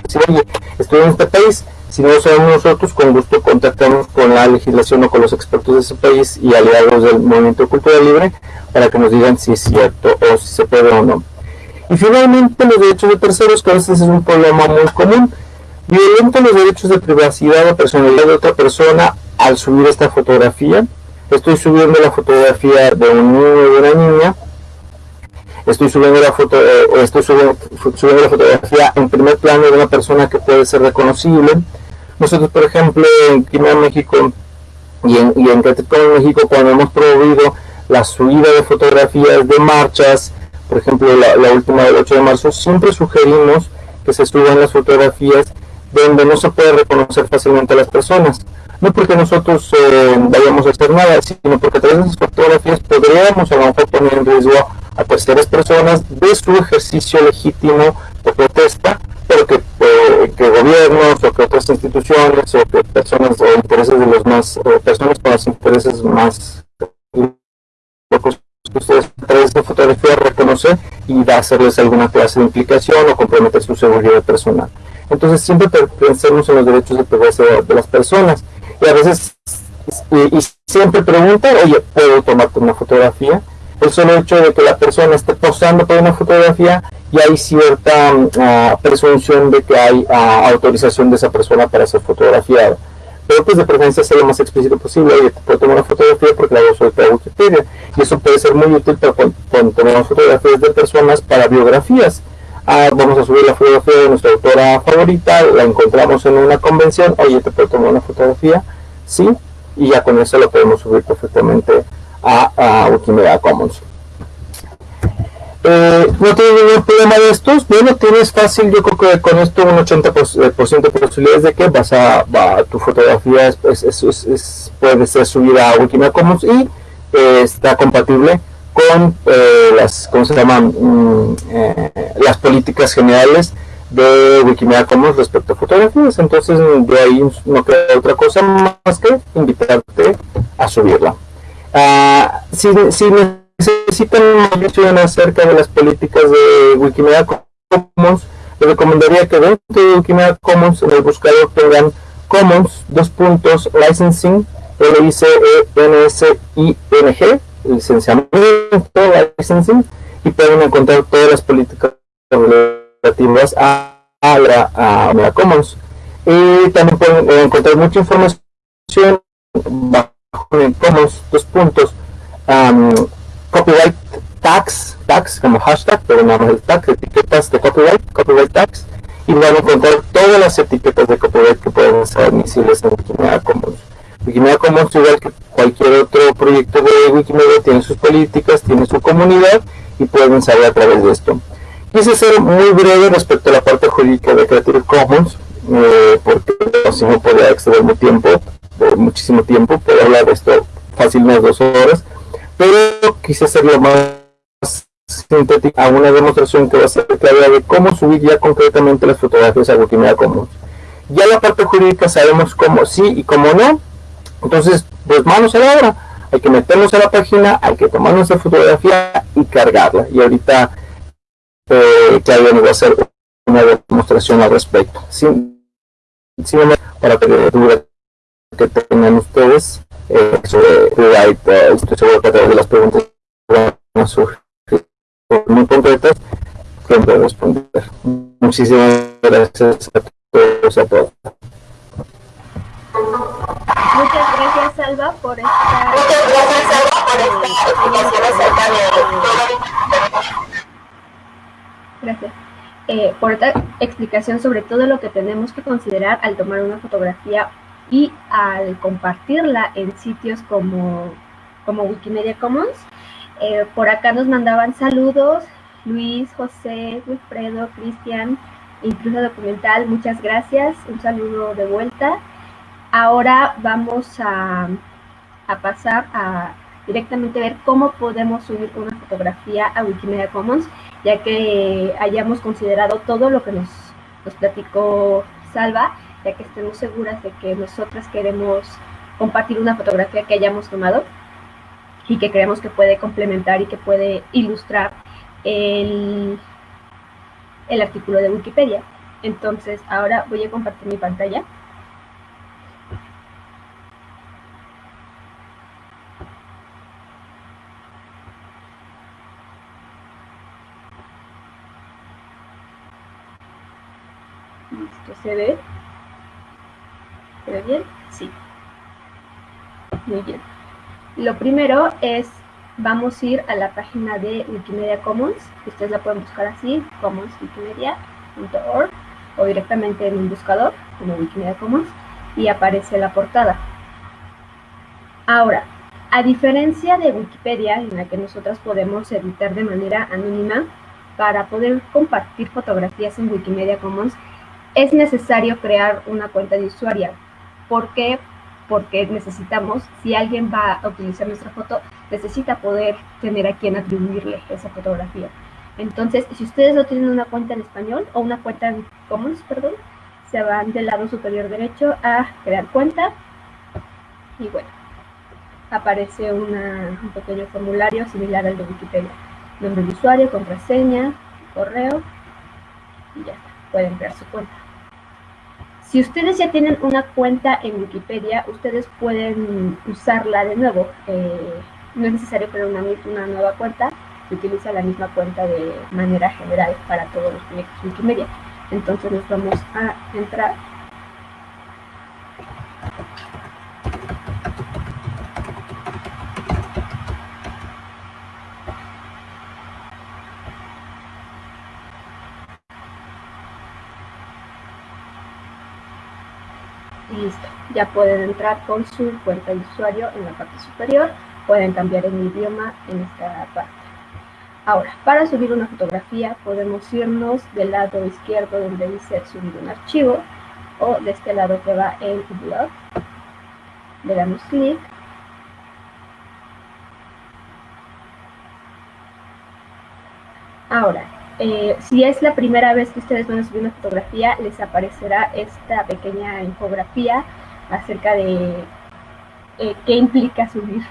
decir, oye, estoy en este país, si no lo sabemos nosotros, con gusto contactamos con la legislación o con los expertos de ese país y aliados del Movimiento Cultura Libre para que nos digan si es cierto o si se puede o no. Y finalmente los derechos de terceros, que a veces es un problema muy común, violenta los derechos de privacidad o personalidad de otra persona al subir esta fotografía. Estoy subiendo la fotografía de un niño o de una niña. Estoy subiendo la foto, eh, estoy subiendo, la fotografía en primer plano de una persona que puede ser reconocible. Nosotros, por ejemplo, en Quimera, México y en, y en México, cuando hemos promovido la subida de fotografías de marchas, por ejemplo, la, última del 8 de marzo, siempre sugerimos que se suban las fotografías donde no se puede reconocer fácilmente a las personas. No porque nosotros eh, vayamos a hacer nada, sino porque a través de esas fotografías podríamos a lo mejor poner en riesgo a terceras personas de su ejercicio legítimo de protesta, pero que, eh, que gobiernos o que otras instituciones o que personas o intereses de los más, personas con los intereses más ustedes a través de fotografía reconocer y va a hacerles alguna clase de implicación o comprometer su seguridad personal. Entonces siempre pensemos en los derechos de privacidad de las personas y a veces y, siempre preguntan, oye, ¿puedo tomarte una fotografía? El solo hecho de que la persona esté posando para una fotografía y hay cierta ah, presunción de que hay ah, autorización de esa persona para ser fotografiada pero pues de preferencia sea lo más explícito posible. Oye, te puedo tomar una fotografía porque la voy a subir a Wikipedia. Y eso puede ser muy útil para cuando, tomamos fotografías de personas para biografías. Ah, vamos a subir la fotografía de nuestra autora favorita, la encontramos en una convención, oye, te puedo tomar una fotografía, sí, y ya con eso lo podemos subir perfectamente a, a Wikimedia Commons. Eh, no tienes ningún problema de estos, bueno, tienes fácil, yo creo que con esto un 80% eh, de posibilidades de que vas a, tu fotografía puede ser subida a Wikimedia Commons y eh, está compatible con las, ¿cómo se llaman? Mm, las políticas generales de Wikimedia Commons respecto a fotografías, entonces de ahí no queda otra cosa más que invitarte a subirla. Ah, si, si necesitan información acerca de las políticas de Wikimedia Commons, les recomendaría que dentro de Wikimedia Commons en el buscador tengan Commons, dos puntos, licensing, L-I-C-E-N-S-I-N-G, licenciamiento, licensing, y pueden encontrar todas las políticas relativas a, a, la, Commons. Y también pueden encontrar mucha información bajo en Commons, dos puntos, copyright tags, tags como hashtag, pero nada más el tag, etiquetas de copyright, copyright tags, y van a encontrar todas las etiquetas de copyright que pueden ser admisibles en Wikimedia Commons. Wikimedia Commons, igual que cualquier otro proyecto de Wikimedia, tiene sus políticas, tiene su comunidad y pueden saber a través de esto. Quise ser muy breve respecto a la parte jurídica de Creative Commons, eh, porque si no podría exceder mi tiempo, muchísimo tiempo, puedo hablar de esto fácil unas dos horas pero quise hacerlo más sintético a una demostración que va a ser clara de cómo subir ya concretamente las fotografías a Wikimedia Commons. Ya la parte jurídica sabemos cómo sí y cómo no, entonces pues manos a la obra, hay que meternos a la página, hay que tomar nuestra fotografía y cargarla. Y ahorita eh, Claudia nos va a hacer una demostración al respecto. Sin, sin para que duda que tengan ustedes eh, sobre estoy seguro que a través de las preguntas van a surgir muy concretas, siempre responder. Muchísimas gracias a todos a todos. Muchas gracias, Salva, por esta... Muchas gracias, Salva, por esta explicación acerca de Gracias. Eh, por esta explicación sobre todo lo que tenemos que considerar al tomar una fotografía y al compartirla en sitios como, como Wikimedia Commons. Eh, por acá nos mandaban saludos Luis, José, Wilfredo, Cristian, incluso documental, muchas gracias, un saludo de vuelta. Ahora vamos a, pasar a directamente ver cómo podemos subir una fotografía a Wikimedia Commons, ya que hayamos considerado todo lo que nos, platicó Salva, ya que estemos seguras de que nosotras queremos compartir una fotografía que hayamos tomado y que creemos que puede complementar y que puede ilustrar el artículo de Wikipedia. Entonces, ahora voy a compartir mi pantalla. ¿Se ve? ¿Se ve bien? Sí. Muy bien. Lo primero es, vamos a ir a la página de Wikimedia Commons. Ustedes la pueden buscar así, commonswikimedia.org o directamente en un buscador como Wikimedia Commons y aparece la portada. Ahora, a diferencia de Wikipedia, en la que nosotras podemos editar de manera anónima, para poder compartir fotografías en Wikimedia Commons, es necesario crear una cuenta de usuario. ¿Por qué? Porque necesitamos, si alguien va a utilizar nuestra foto, necesita poder tener a quien atribuirle esa fotografía. Entonces, si ustedes no tienen una cuenta en español o una cuenta en Commons, perdón, se van del lado superior derecho a crear cuenta y bueno, aparece un pequeño formulario similar al de Wikipedia. Nombre de usuario, contraseña, correo y ya pueden crear su cuenta. Si ustedes ya tienen una cuenta en Wikipedia, ustedes pueden usarla de nuevo. Eh, no es necesario crear una, una nueva cuenta, se utiliza la misma cuenta de manera general para todos los proyectos Wikimedia. Entonces nos vamos a entrar listo, ya pueden entrar con su cuenta de usuario en la parte superior, pueden cambiar el idioma en esta parte. Ahora, para subir una fotografía podemos irnos del lado izquierdo donde dice subir un archivo o de este lado que va en blog. Le damos clic. Ahora, eh, si es la primera vez que ustedes van a subir una fotografía, les aparecerá esta pequeña infografía acerca de eh, qué implica subir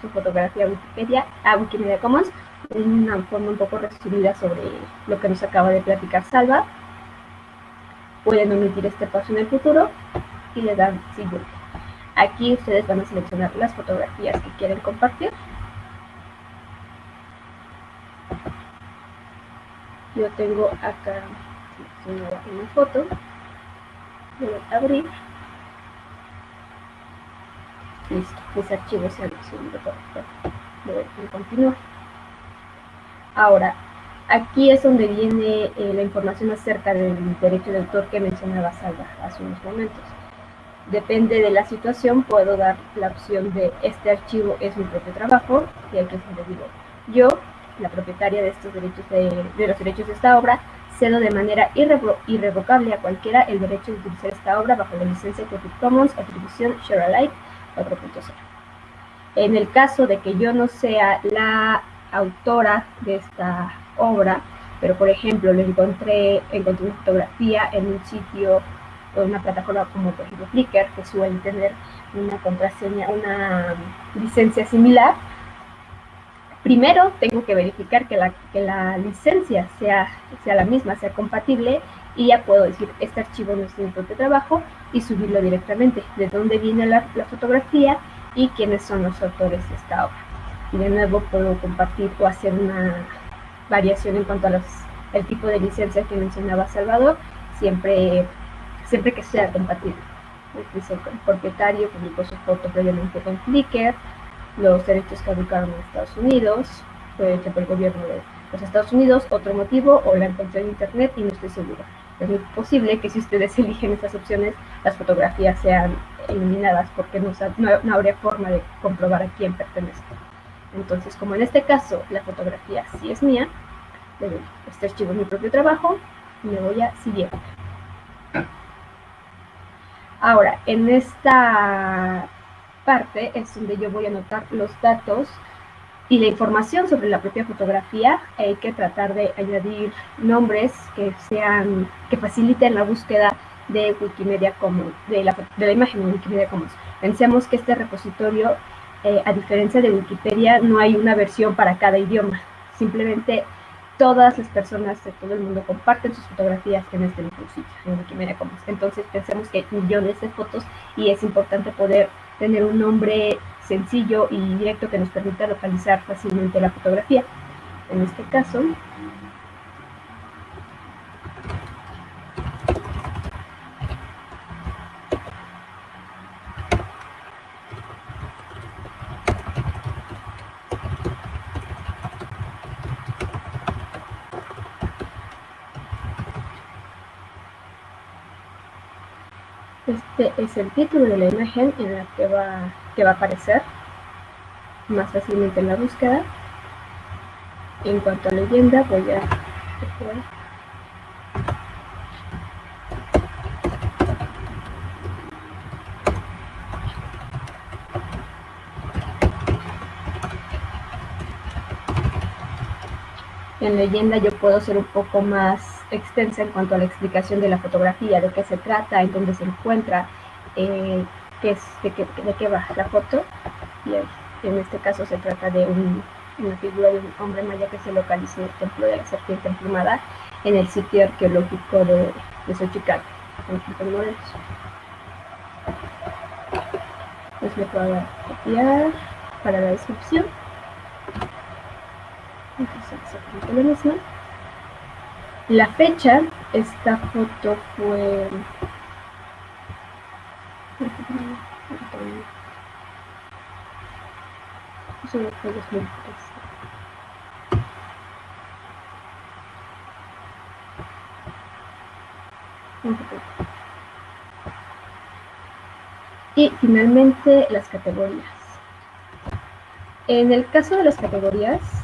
su fotografía a Wikipedia, a Wikimedia Commons, en una forma un poco resumida sobre lo que nos acaba de platicar Salva. Pueden omitir este paso en el futuro y le dan siguiente. Aquí ustedes van a seleccionar las fotografías que quieren compartir yo tengo acá una foto voy a abrir listo, mis archivos se han subido voy a continuar. Ahora aquí es donde viene eh, la información acerca del derecho de autor que mencionaba Salva hace unos momentos. Depende de la situación puedo dar la opción de este archivo es mi propio trabajo y aquí es donde digo yo la propietaria de estos derechos de, los derechos de esta obra, cedo de manera irrevocable a cualquiera el derecho de utilizar esta obra bajo la licencia Creative Commons Atribución Share Alike 4.0. En el caso de que yo no sea la autora de esta obra, pero por ejemplo lo encontré, encontré una fotografía en un sitio o en una plataforma como por ejemplo Flickr, que suele tener una contraseña, una licencia similar, primero tengo que verificar que la, que la licencia sea, sea la misma, sea compatible y ya puedo decir, este archivo no es mi propio trabajo y subirlo directamente, de dónde viene la, fotografía y quiénes son los autores de esta obra. Y de nuevo puedo compartir o hacer una variación en cuanto a los, el tipo de licencia que mencionaba Salvador, siempre, siempre que sea compatible. Dice, el propietario publicó su foto previamente con Flickr, los derechos caducaron en Estados Unidos, fue hecho por el gobierno de los Estados Unidos, otro motivo, o la encontré en internet y no estoy segura. Es muy posible que si ustedes eligen estas opciones, las fotografías sean eliminadas porque no, no, habría forma de comprobar a quién pertenece. Entonces, como en este caso la fotografía sí es mía, le doy este archivo es mi propio trabajo y le voy a siguiente. Ahora, en esta parte es donde yo voy a anotar los datos y la información sobre la propia fotografía. Hay que tratar de añadir nombres que sean, que faciliten la búsqueda de Wikimedia Commons, de la, imagen de Wikimedia Commons. Pensemos que este repositorio, eh, a diferencia de Wikipedia, no hay una versión para cada idioma. Simplemente todas las personas de todo el mundo comparten sus fotografías en este mismo sitio, en Wikimedia Commons. Entonces pensemos que hay millones de fotos y es importante poder tener un nombre sencillo y directo que nos permita localizar fácilmente la fotografía. En este caso, Este es el título de la imagen en la que va, que va a aparecer más fácilmente en la búsqueda. En cuanto a leyenda, voy a... En leyenda yo puedo ser un poco más extensa en cuanto a la explicación de la fotografía, de qué se trata, en dónde se encuentra, eh, qué es, de, qué, de qué va la foto. Y en este caso se trata de una figura de un hombre maya que se localiza en el templo de la serpiente emplumada en el sitio arqueológico de, de Xochicalco, en Morelos. Pues copiar para la descripción. Entonces exactamente lo mismo. La fecha, esta foto fue... Y finalmente las categorías. En el caso de las categorías,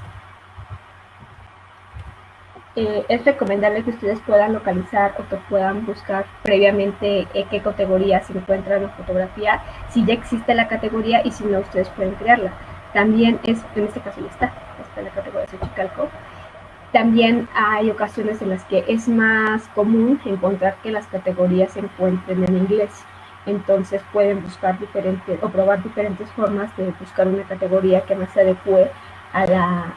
eh, es recomendable que ustedes puedan localizar o que puedan buscar previamente eh, qué categoría se encuentra en la fotografía, si ya existe la categoría y si no, ustedes pueden crearla. También es, en este caso ya está, está la categoría de Chicalco. También hay ocasiones en las que es más común encontrar que las categorías se encuentren en inglés. Entonces pueden buscar diferentes o probar diferentes formas de buscar una categoría que más se adecue a, la,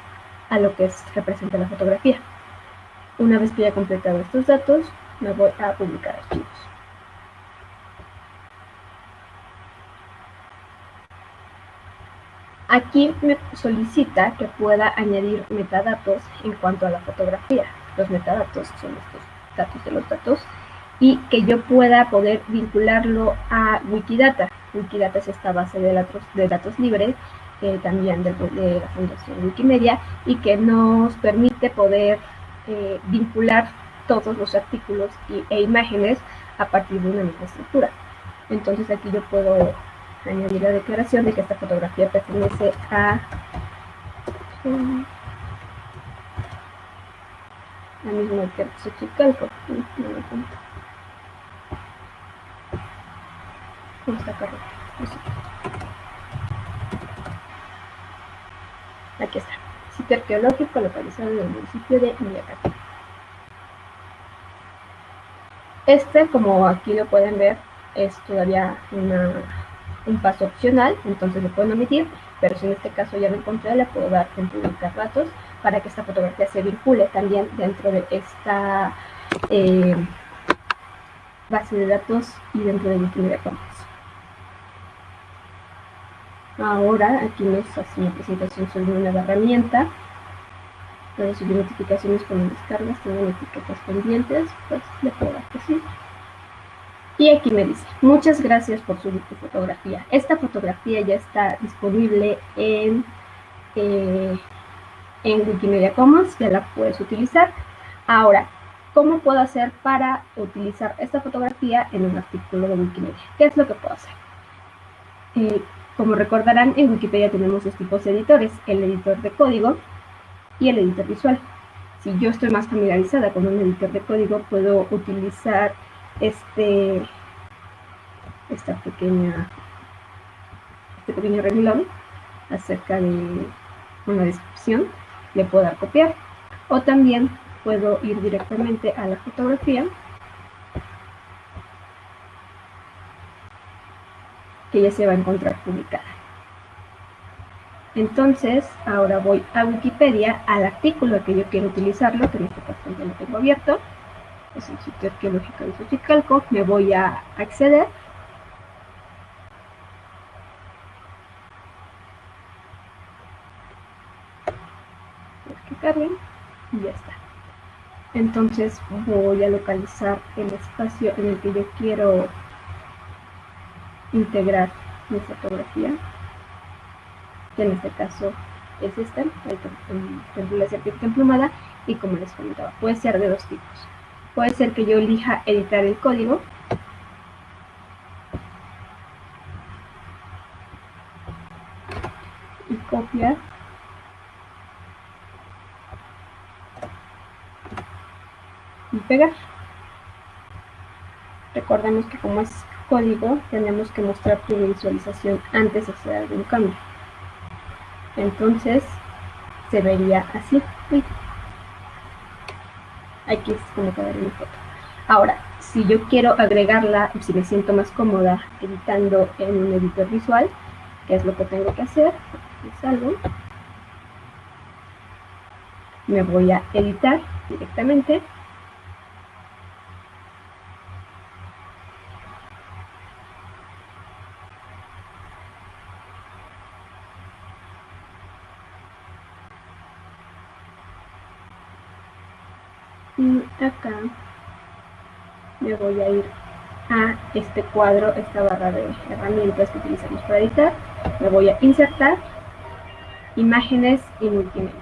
a lo que es, representa la fotografía. Una vez que haya completado estos datos, me voy a publicar archivos. Aquí me solicita que pueda añadir metadatos en cuanto a la fotografía. Los metadatos son estos datos de los datos y que yo pueda poder vincularlo a Wikidata. Wikidata es esta base de datos, de datos libres, eh, también de, la Fundación Wikimedia, y que nos permite poder eh, vincular todos los artículos e imágenes a partir de una misma estructura. Entonces aquí yo puedo añadir la declaración de que esta fotografía pertenece a al mismo que Xochicalco. Aquí está sitio arqueológico localizado en el municipio de Miyakata. Este, como aquí lo pueden ver, es todavía un paso opcional, entonces lo pueden omitir, pero si en este caso ya lo encontré, le puedo dar en publicar datos para que esta fotografía se vincule también dentro de esta eh, base de datos y dentro de Wikimedia Commons. Ahora aquí nos hace una presentación sobre una herramienta puede subir notificaciones con descargas, tengo etiquetas pendientes, pues le puedo dar que sí. Y aquí me dice, muchas gracias por subir tu fotografía. Esta fotografía ya está disponible en, eh, en Wikimedia Commons, ya la puedes utilizar. Ahora, ¿cómo puedo hacer para utilizar esta fotografía en un artículo de Wikimedia? ¿Qué es lo que puedo hacer? Eh, como recordarán, en Wikipedia tenemos dos tipos de editores, el editor de código y el editor visual. Si yo estoy más familiarizada con un editor de código, puedo utilizar este, esta pequeña, este pequeño renglón acerca de una descripción, le puedo dar copiar. O también puedo ir directamente a la fotografía que ya se va a encontrar publicada. Entonces, ahora voy a Wikipedia, al artículo que yo quiero utilizarlo, que en este caso ya lo tengo abierto, es el sitio arqueológico de Xochicalco, me voy a acceder. que carguen y ya está. Entonces voy a localizar el espacio en el que yo quiero integrar mi fotografía, que en este caso es esta, la serpiente emplumada, y como les comentaba, puede ser de dos tipos. Puede ser que yo elija editar el código, y copiar y pegar. Recordemos que como es código tenemos que mostrar tu visualización antes de hacer algún cambio. Entonces se vería así. Aquí es como quedar mi foto. Ahora, si yo quiero agregarla, si me siento más cómoda editando en un editor visual, ¿qué es lo que tengo que hacer? Salgo. Me voy a editar directamente y acá me voy a ir a este cuadro, esta barra de herramientas que utilizamos para editar, me voy a insertar imágenes y multimedia.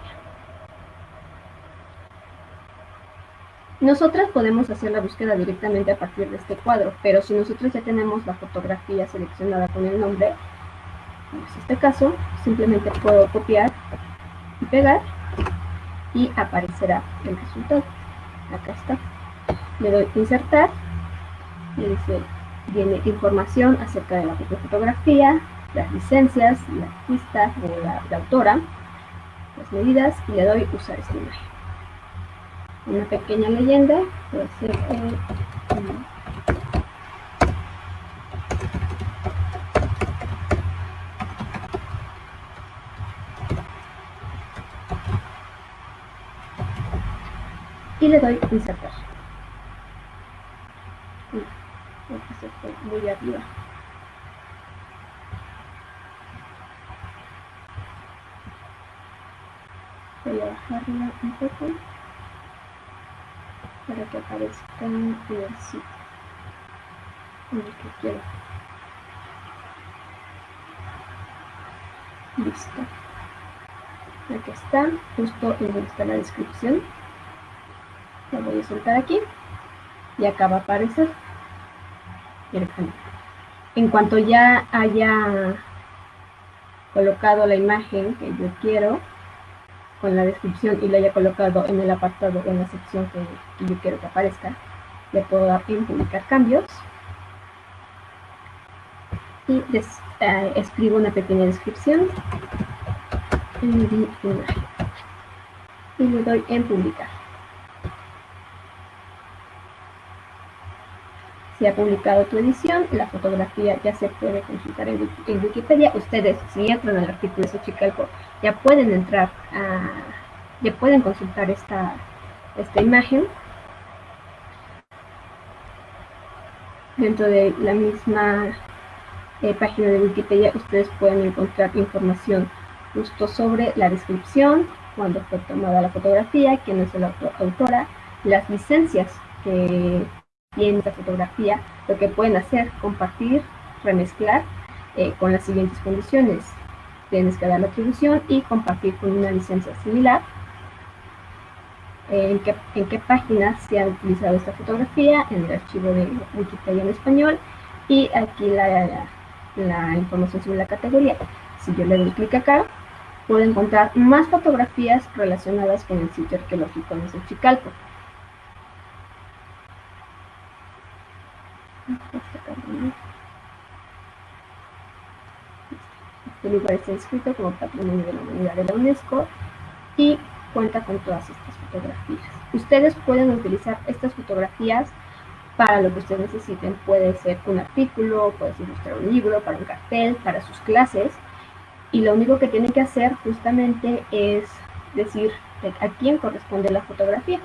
Nosotras podemos hacer la búsqueda directamente a partir de este cuadro, pero si nosotros ya tenemos la fotografía seleccionada con el nombre, como es este caso, simplemente puedo copiar y pegar y aparecerá el resultado acá está. Le doy insertar y viene información acerca de la fotografía, las licencias, la artista o la, autora, las medidas y le doy usar esta imagen. Una pequeña leyenda, y le doy insertar. se fue muy arriba. Voy a bajarla un poco para que aparezca en el sitio en el que quiero. Listo. Aquí está, justo en donde está la descripción lo voy a soltar aquí y acá va a aparecer en cuanto ya haya colocado la imagen que yo quiero con la descripción y la haya colocado en el apartado o en la sección que, yo quiero que aparezca le puedo dar en publicar cambios. Y eh, escribo una pequeña descripción y le doy en publicar Se ha publicado tu edición, la fotografía ya se puede consultar en, Wikipedia. Ustedes, si entran al artículo de Xochicalco, ya pueden entrar a, ya pueden consultar esta, esta imagen. Dentro de la misma eh, página de Wikipedia, ustedes pueden encontrar información justo sobre la descripción, cuándo fue tomada la fotografía, quién es la autora, las licencias que tiene esta fotografía, lo que pueden hacer, compartir, remezclar eh, con las siguientes condiciones. Tienes que dar la atribución y compartir con una licencia similar. Eh, en, qué, en qué página se ha utilizado esta fotografía, en el archivo de Wikipedia en español y aquí la, la información sobre la categoría. Si yo le doy clic acá, puedo encontrar más fotografías relacionadas con el sitio arqueológico de Xochicalco. Este lugar está inscrito como Patrimonio de la Humanidad de la UNESCO y cuenta con todas estas fotografías. Ustedes pueden utilizar estas fotografías para lo que ustedes necesiten. Puede ser un artículo, puede ser ilustrar un libro, para un cartel, para sus clases. Y lo único que tienen que hacer justamente es decir a quién corresponde la fotografía.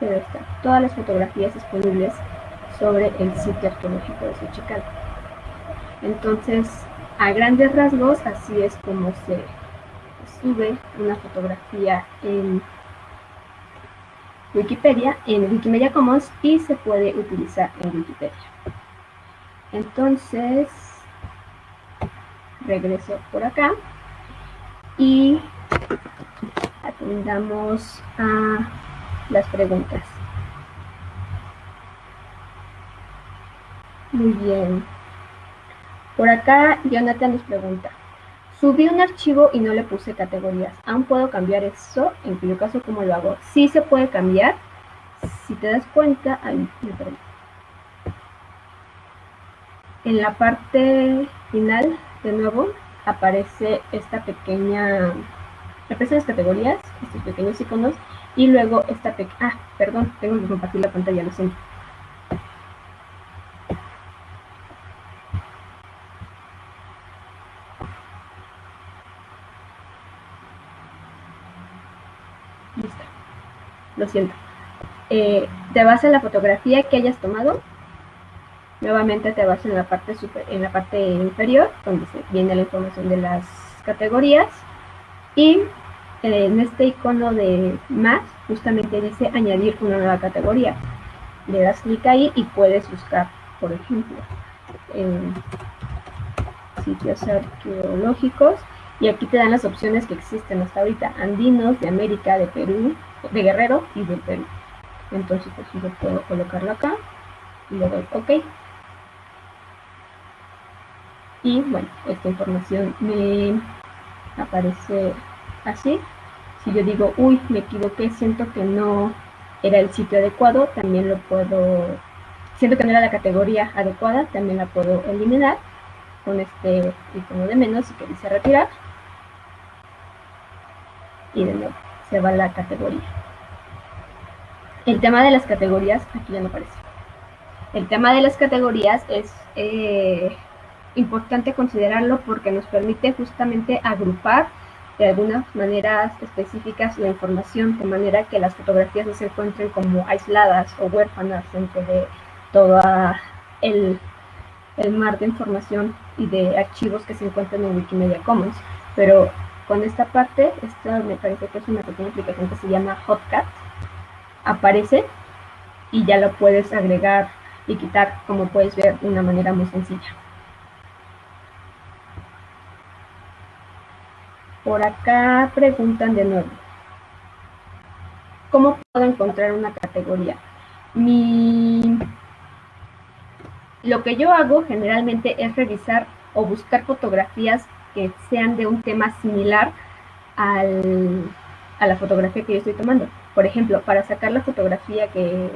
Pero están todas las fotografías disponibles sobre el sitio arqueológico de Xochicalco. Entonces, a grandes rasgos, así es como se sube una fotografía en Wikipedia, en Wikimedia Commons y se puede utilizar en Wikipedia. Entonces, regreso por acá y atendamos a las preguntas. Muy bien. Por acá, Jonathan nos pregunta. Subí un archivo y no le puse categorías. ¿Aún puedo cambiar eso? En cuyo caso, ¿cómo lo hago? Sí se puede cambiar. Si te das cuenta, ahí, en la parte final, de nuevo, aparece esta pequeña, aparecen las categorías, estos pequeños iconos, y luego esta pequeña, ah, perdón, tengo que compartir la pantalla, lo siento. lo siento. Eh, te vas a la fotografía que hayas tomado. Nuevamente te vas en la parte super, en la parte inferior, donde viene la información de las categorías. Y en este icono de más, justamente dice añadir una nueva categoría. Le das clic ahí y puedes buscar, por ejemplo, en sitios arqueológicos. Y aquí te dan las opciones que existen hasta ahorita, andinos, de América, de Perú, de Guerrero y de Perú. Entonces pues yo puedo colocarlo acá y le doy OK. Y bueno, esta información me aparece así. Si yo digo, uy, me equivoqué, siento que no era el sitio adecuado, también lo puedo, siento que no era la categoría adecuada, también la puedo eliminar con este icono de menos y que dice retirar. Y de nuevo se va la categoría. El tema de las categorías, aquí ya no aparece. El tema de las categorías es eh, importante considerarlo porque nos permite justamente agrupar de algunas maneras específicas la información, de manera que las fotografías no se encuentren como aisladas o huérfanas dentro de todo el, el mar de información y de archivos que se encuentran en Wikimedia Commons. Pero con esta parte, esta me parece que es una pequeña aplicación que se llama Hotcat, aparece y ya lo puedes agregar y quitar, como puedes ver, de una manera muy sencilla. Por acá preguntan de nuevo, ¿cómo puedo encontrar una categoría? Mi... Lo que yo hago generalmente es revisar o buscar fotografías que sean de un tema similar al, a la fotografía que yo estoy tomando. Por ejemplo, para sacar la fotografía que...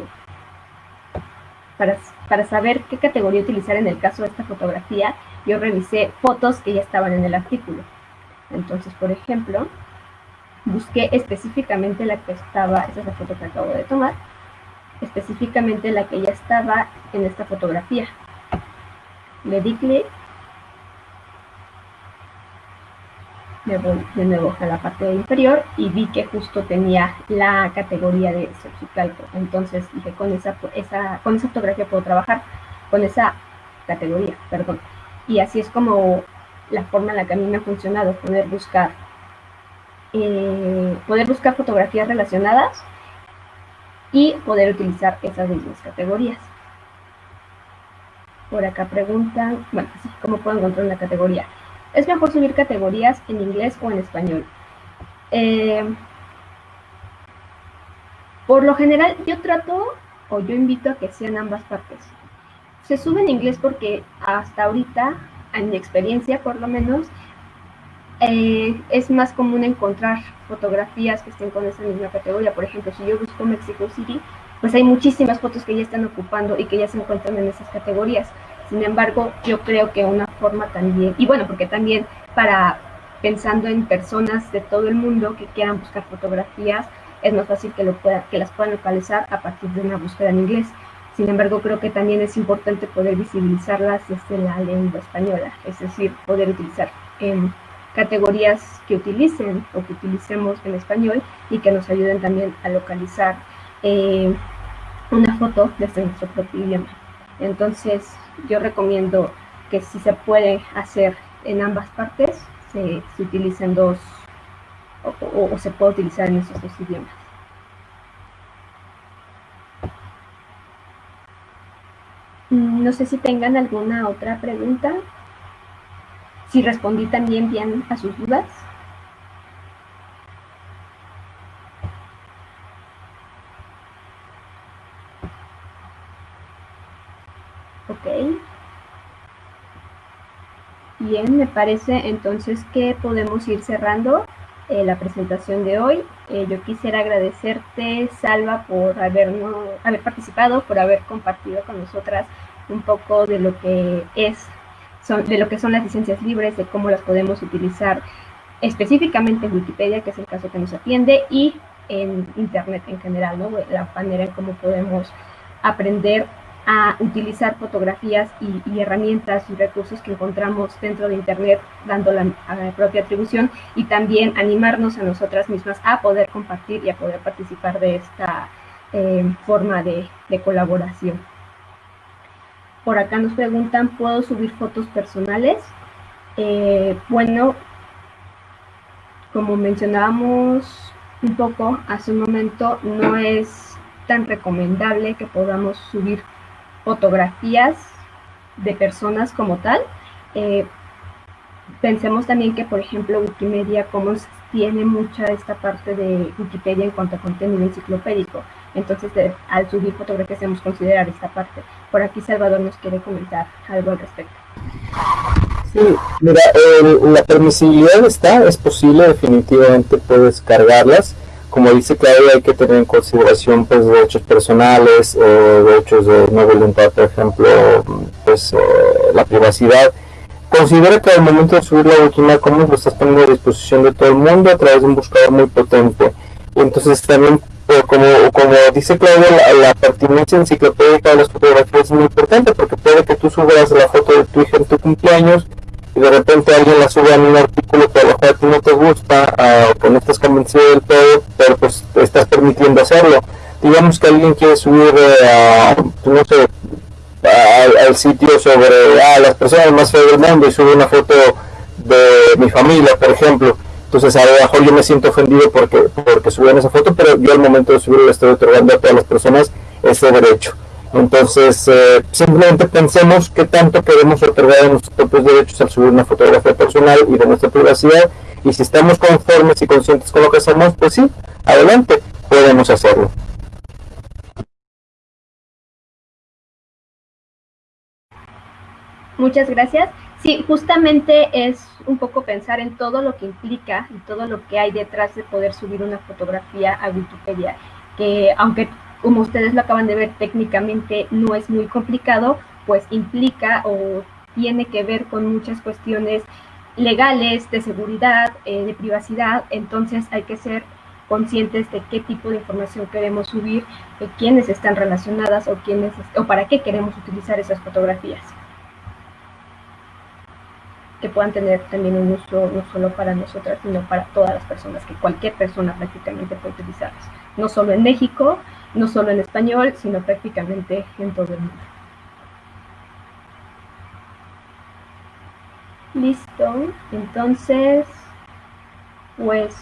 Para, para saber qué categoría utilizar en el caso de esta fotografía, yo revisé fotos que ya estaban en el artículo. Entonces, por ejemplo, busqué específicamente la que estaba, esa es la foto que acabo de tomar, específicamente la que ya estaba en esta fotografía. Le di clic me voy de nuevo a la parte inferior y vi que justo tenía la categoría de Xochicalco. Entonces dije, con esa, esa, con esa fotografía puedo trabajar, con esa categoría, perdón. Y así es como la forma en la que a mí me ha funcionado, poder buscar eh, poder buscar fotografías relacionadas y poder utilizar esas mismas categorías. Por acá preguntan, bueno, ¿cómo puedo encontrar una categoría? ¿Es mejor subir categorías en inglés o en español? Eh, por lo general, yo trato o yo invito a que sean ambas partes. Se sube en inglés porque hasta ahorita, en mi experiencia por lo menos, eh, es más común encontrar fotografías que estén con esa misma categoría. Por ejemplo, si yo busco Mexico City, pues hay muchísimas fotos que ya están ocupando y que ya se encuentran en esas categorías. Sin embargo, yo creo que una forma también, y bueno, porque también para pensando en personas de todo el mundo que quieran buscar fotografías, es más fácil que, lo pueda, que las puedan localizar a partir de una búsqueda en inglés. Sin embargo, creo que también es importante poder visibilizarlas desde la lengua española, es decir, poder utilizar em, categorías que utilicen o que utilicemos en español y que nos ayuden también a localizar eh, una foto desde nuestro propio idioma. Entonces, yo recomiendo que si se puede hacer en ambas partes, se, utilicen dos o, se puede utilizar en esos dos idiomas. No sé si tengan alguna otra pregunta. Si respondí también bien a sus dudas. Ok. Bien, me parece entonces que podemos ir cerrando eh, la presentación de hoy. Eh, yo quisiera agradecerte, Salva, por habernos, haber participado, por haber compartido con nosotras un poco de lo que es de lo que son las licencias libres, de cómo las podemos utilizar específicamente en Wikipedia, que es el caso que nos atiende, y en Internet en general, ¿no? la manera en cómo podemos aprender a utilizar fotografías y, herramientas y recursos que encontramos dentro de Internet, dando la, propia atribución, y también animarnos a nosotras mismas a poder compartir y a poder participar de esta eh, forma de colaboración. Por acá nos preguntan, ¿puedo subir fotos personales? Eh, bueno, como mencionábamos un poco hace un momento, no es tan recomendable que podamos subir fotografías de personas como tal. Eh, pensemos también que, por ejemplo, Wikimedia Commons tiene mucha esta parte de Wikipedia en cuanto a contenido enciclopédico. Entonces, al subir fotografías debemos considerar esta parte. Por aquí Salvador nos quiere comentar algo al respecto. Sí, mira, la permisibilidad está, es posible, definitivamente puedes cargarlas. Como dice Claudia, hay que tener en consideración pues derechos personales, eh, derechos de no voluntad, por ejemplo, pues eh, la privacidad. Considera que al momento de subir la última como lo estás poniendo a disposición de todo el mundo a través de un buscador muy potente. Entonces también como, como dice Claudia, la, pertinencia enciclopédica de las fotografías es muy importante porque puede que tú subas la foto de tu hija en tu cumpleaños y de repente alguien la sube en un artículo que a lo mejor a ti no te gusta ah, o que no estás convencido del todo, pero pues estás permitiendo hacerlo. Digamos que alguien quiere subir eh, a, no sé, al sitio sobre ah, las personas más feas del mundo y sube una foto de mi familia, por ejemplo entonces a lo mejor yo me siento ofendido porque, porque subieron esa foto, pero yo al momento de subir le estoy otorgando a todas las personas ese derecho. Entonces, eh, simplemente pensemos qué tanto queremos otorgar a nuestros propios derechos al subir una fotografía personal y de nuestra privacidad. Y si estamos conformes y conscientes con lo que hacemos, pues sí, adelante, podemos hacerlo. Muchas gracias. Sí, justamente es un poco pensar en todo lo que implica y todo lo que hay detrás de poder subir una fotografía a Wikipedia, que aunque como ustedes lo acaban de ver técnicamente no es muy complicado, pues implica o tiene que ver con muchas cuestiones legales, de seguridad, eh, de privacidad, entonces hay que ser conscientes de qué tipo de información queremos subir, de quiénes están relacionadas o quiénes o para qué queremos utilizar esas fotografías que puedan tener también un uso no solo para nosotras, sino para todas las personas, que cualquier persona prácticamente puede utilizarlas. No solo en México, no solo en español, sino prácticamente en todo el mundo. Listo, entonces, pues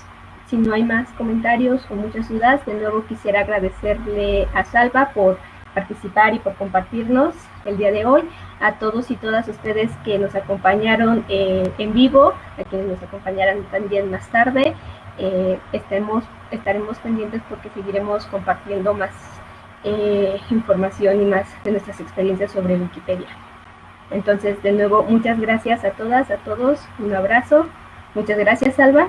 si no hay más comentarios o muchas dudas, de nuevo quisiera agradecerle a Salva por participar y por compartirnos el día de hoy, a todos y todas ustedes que nos acompañaron eh, en vivo, a quienes nos acompañarán también más tarde. Eh, estemos, estaremos pendientes porque seguiremos compartiendo más eh, información y más de nuestras experiencias sobre Wikipedia. Entonces, de nuevo, muchas gracias a todas, a todos, un abrazo. Muchas gracias, Salva.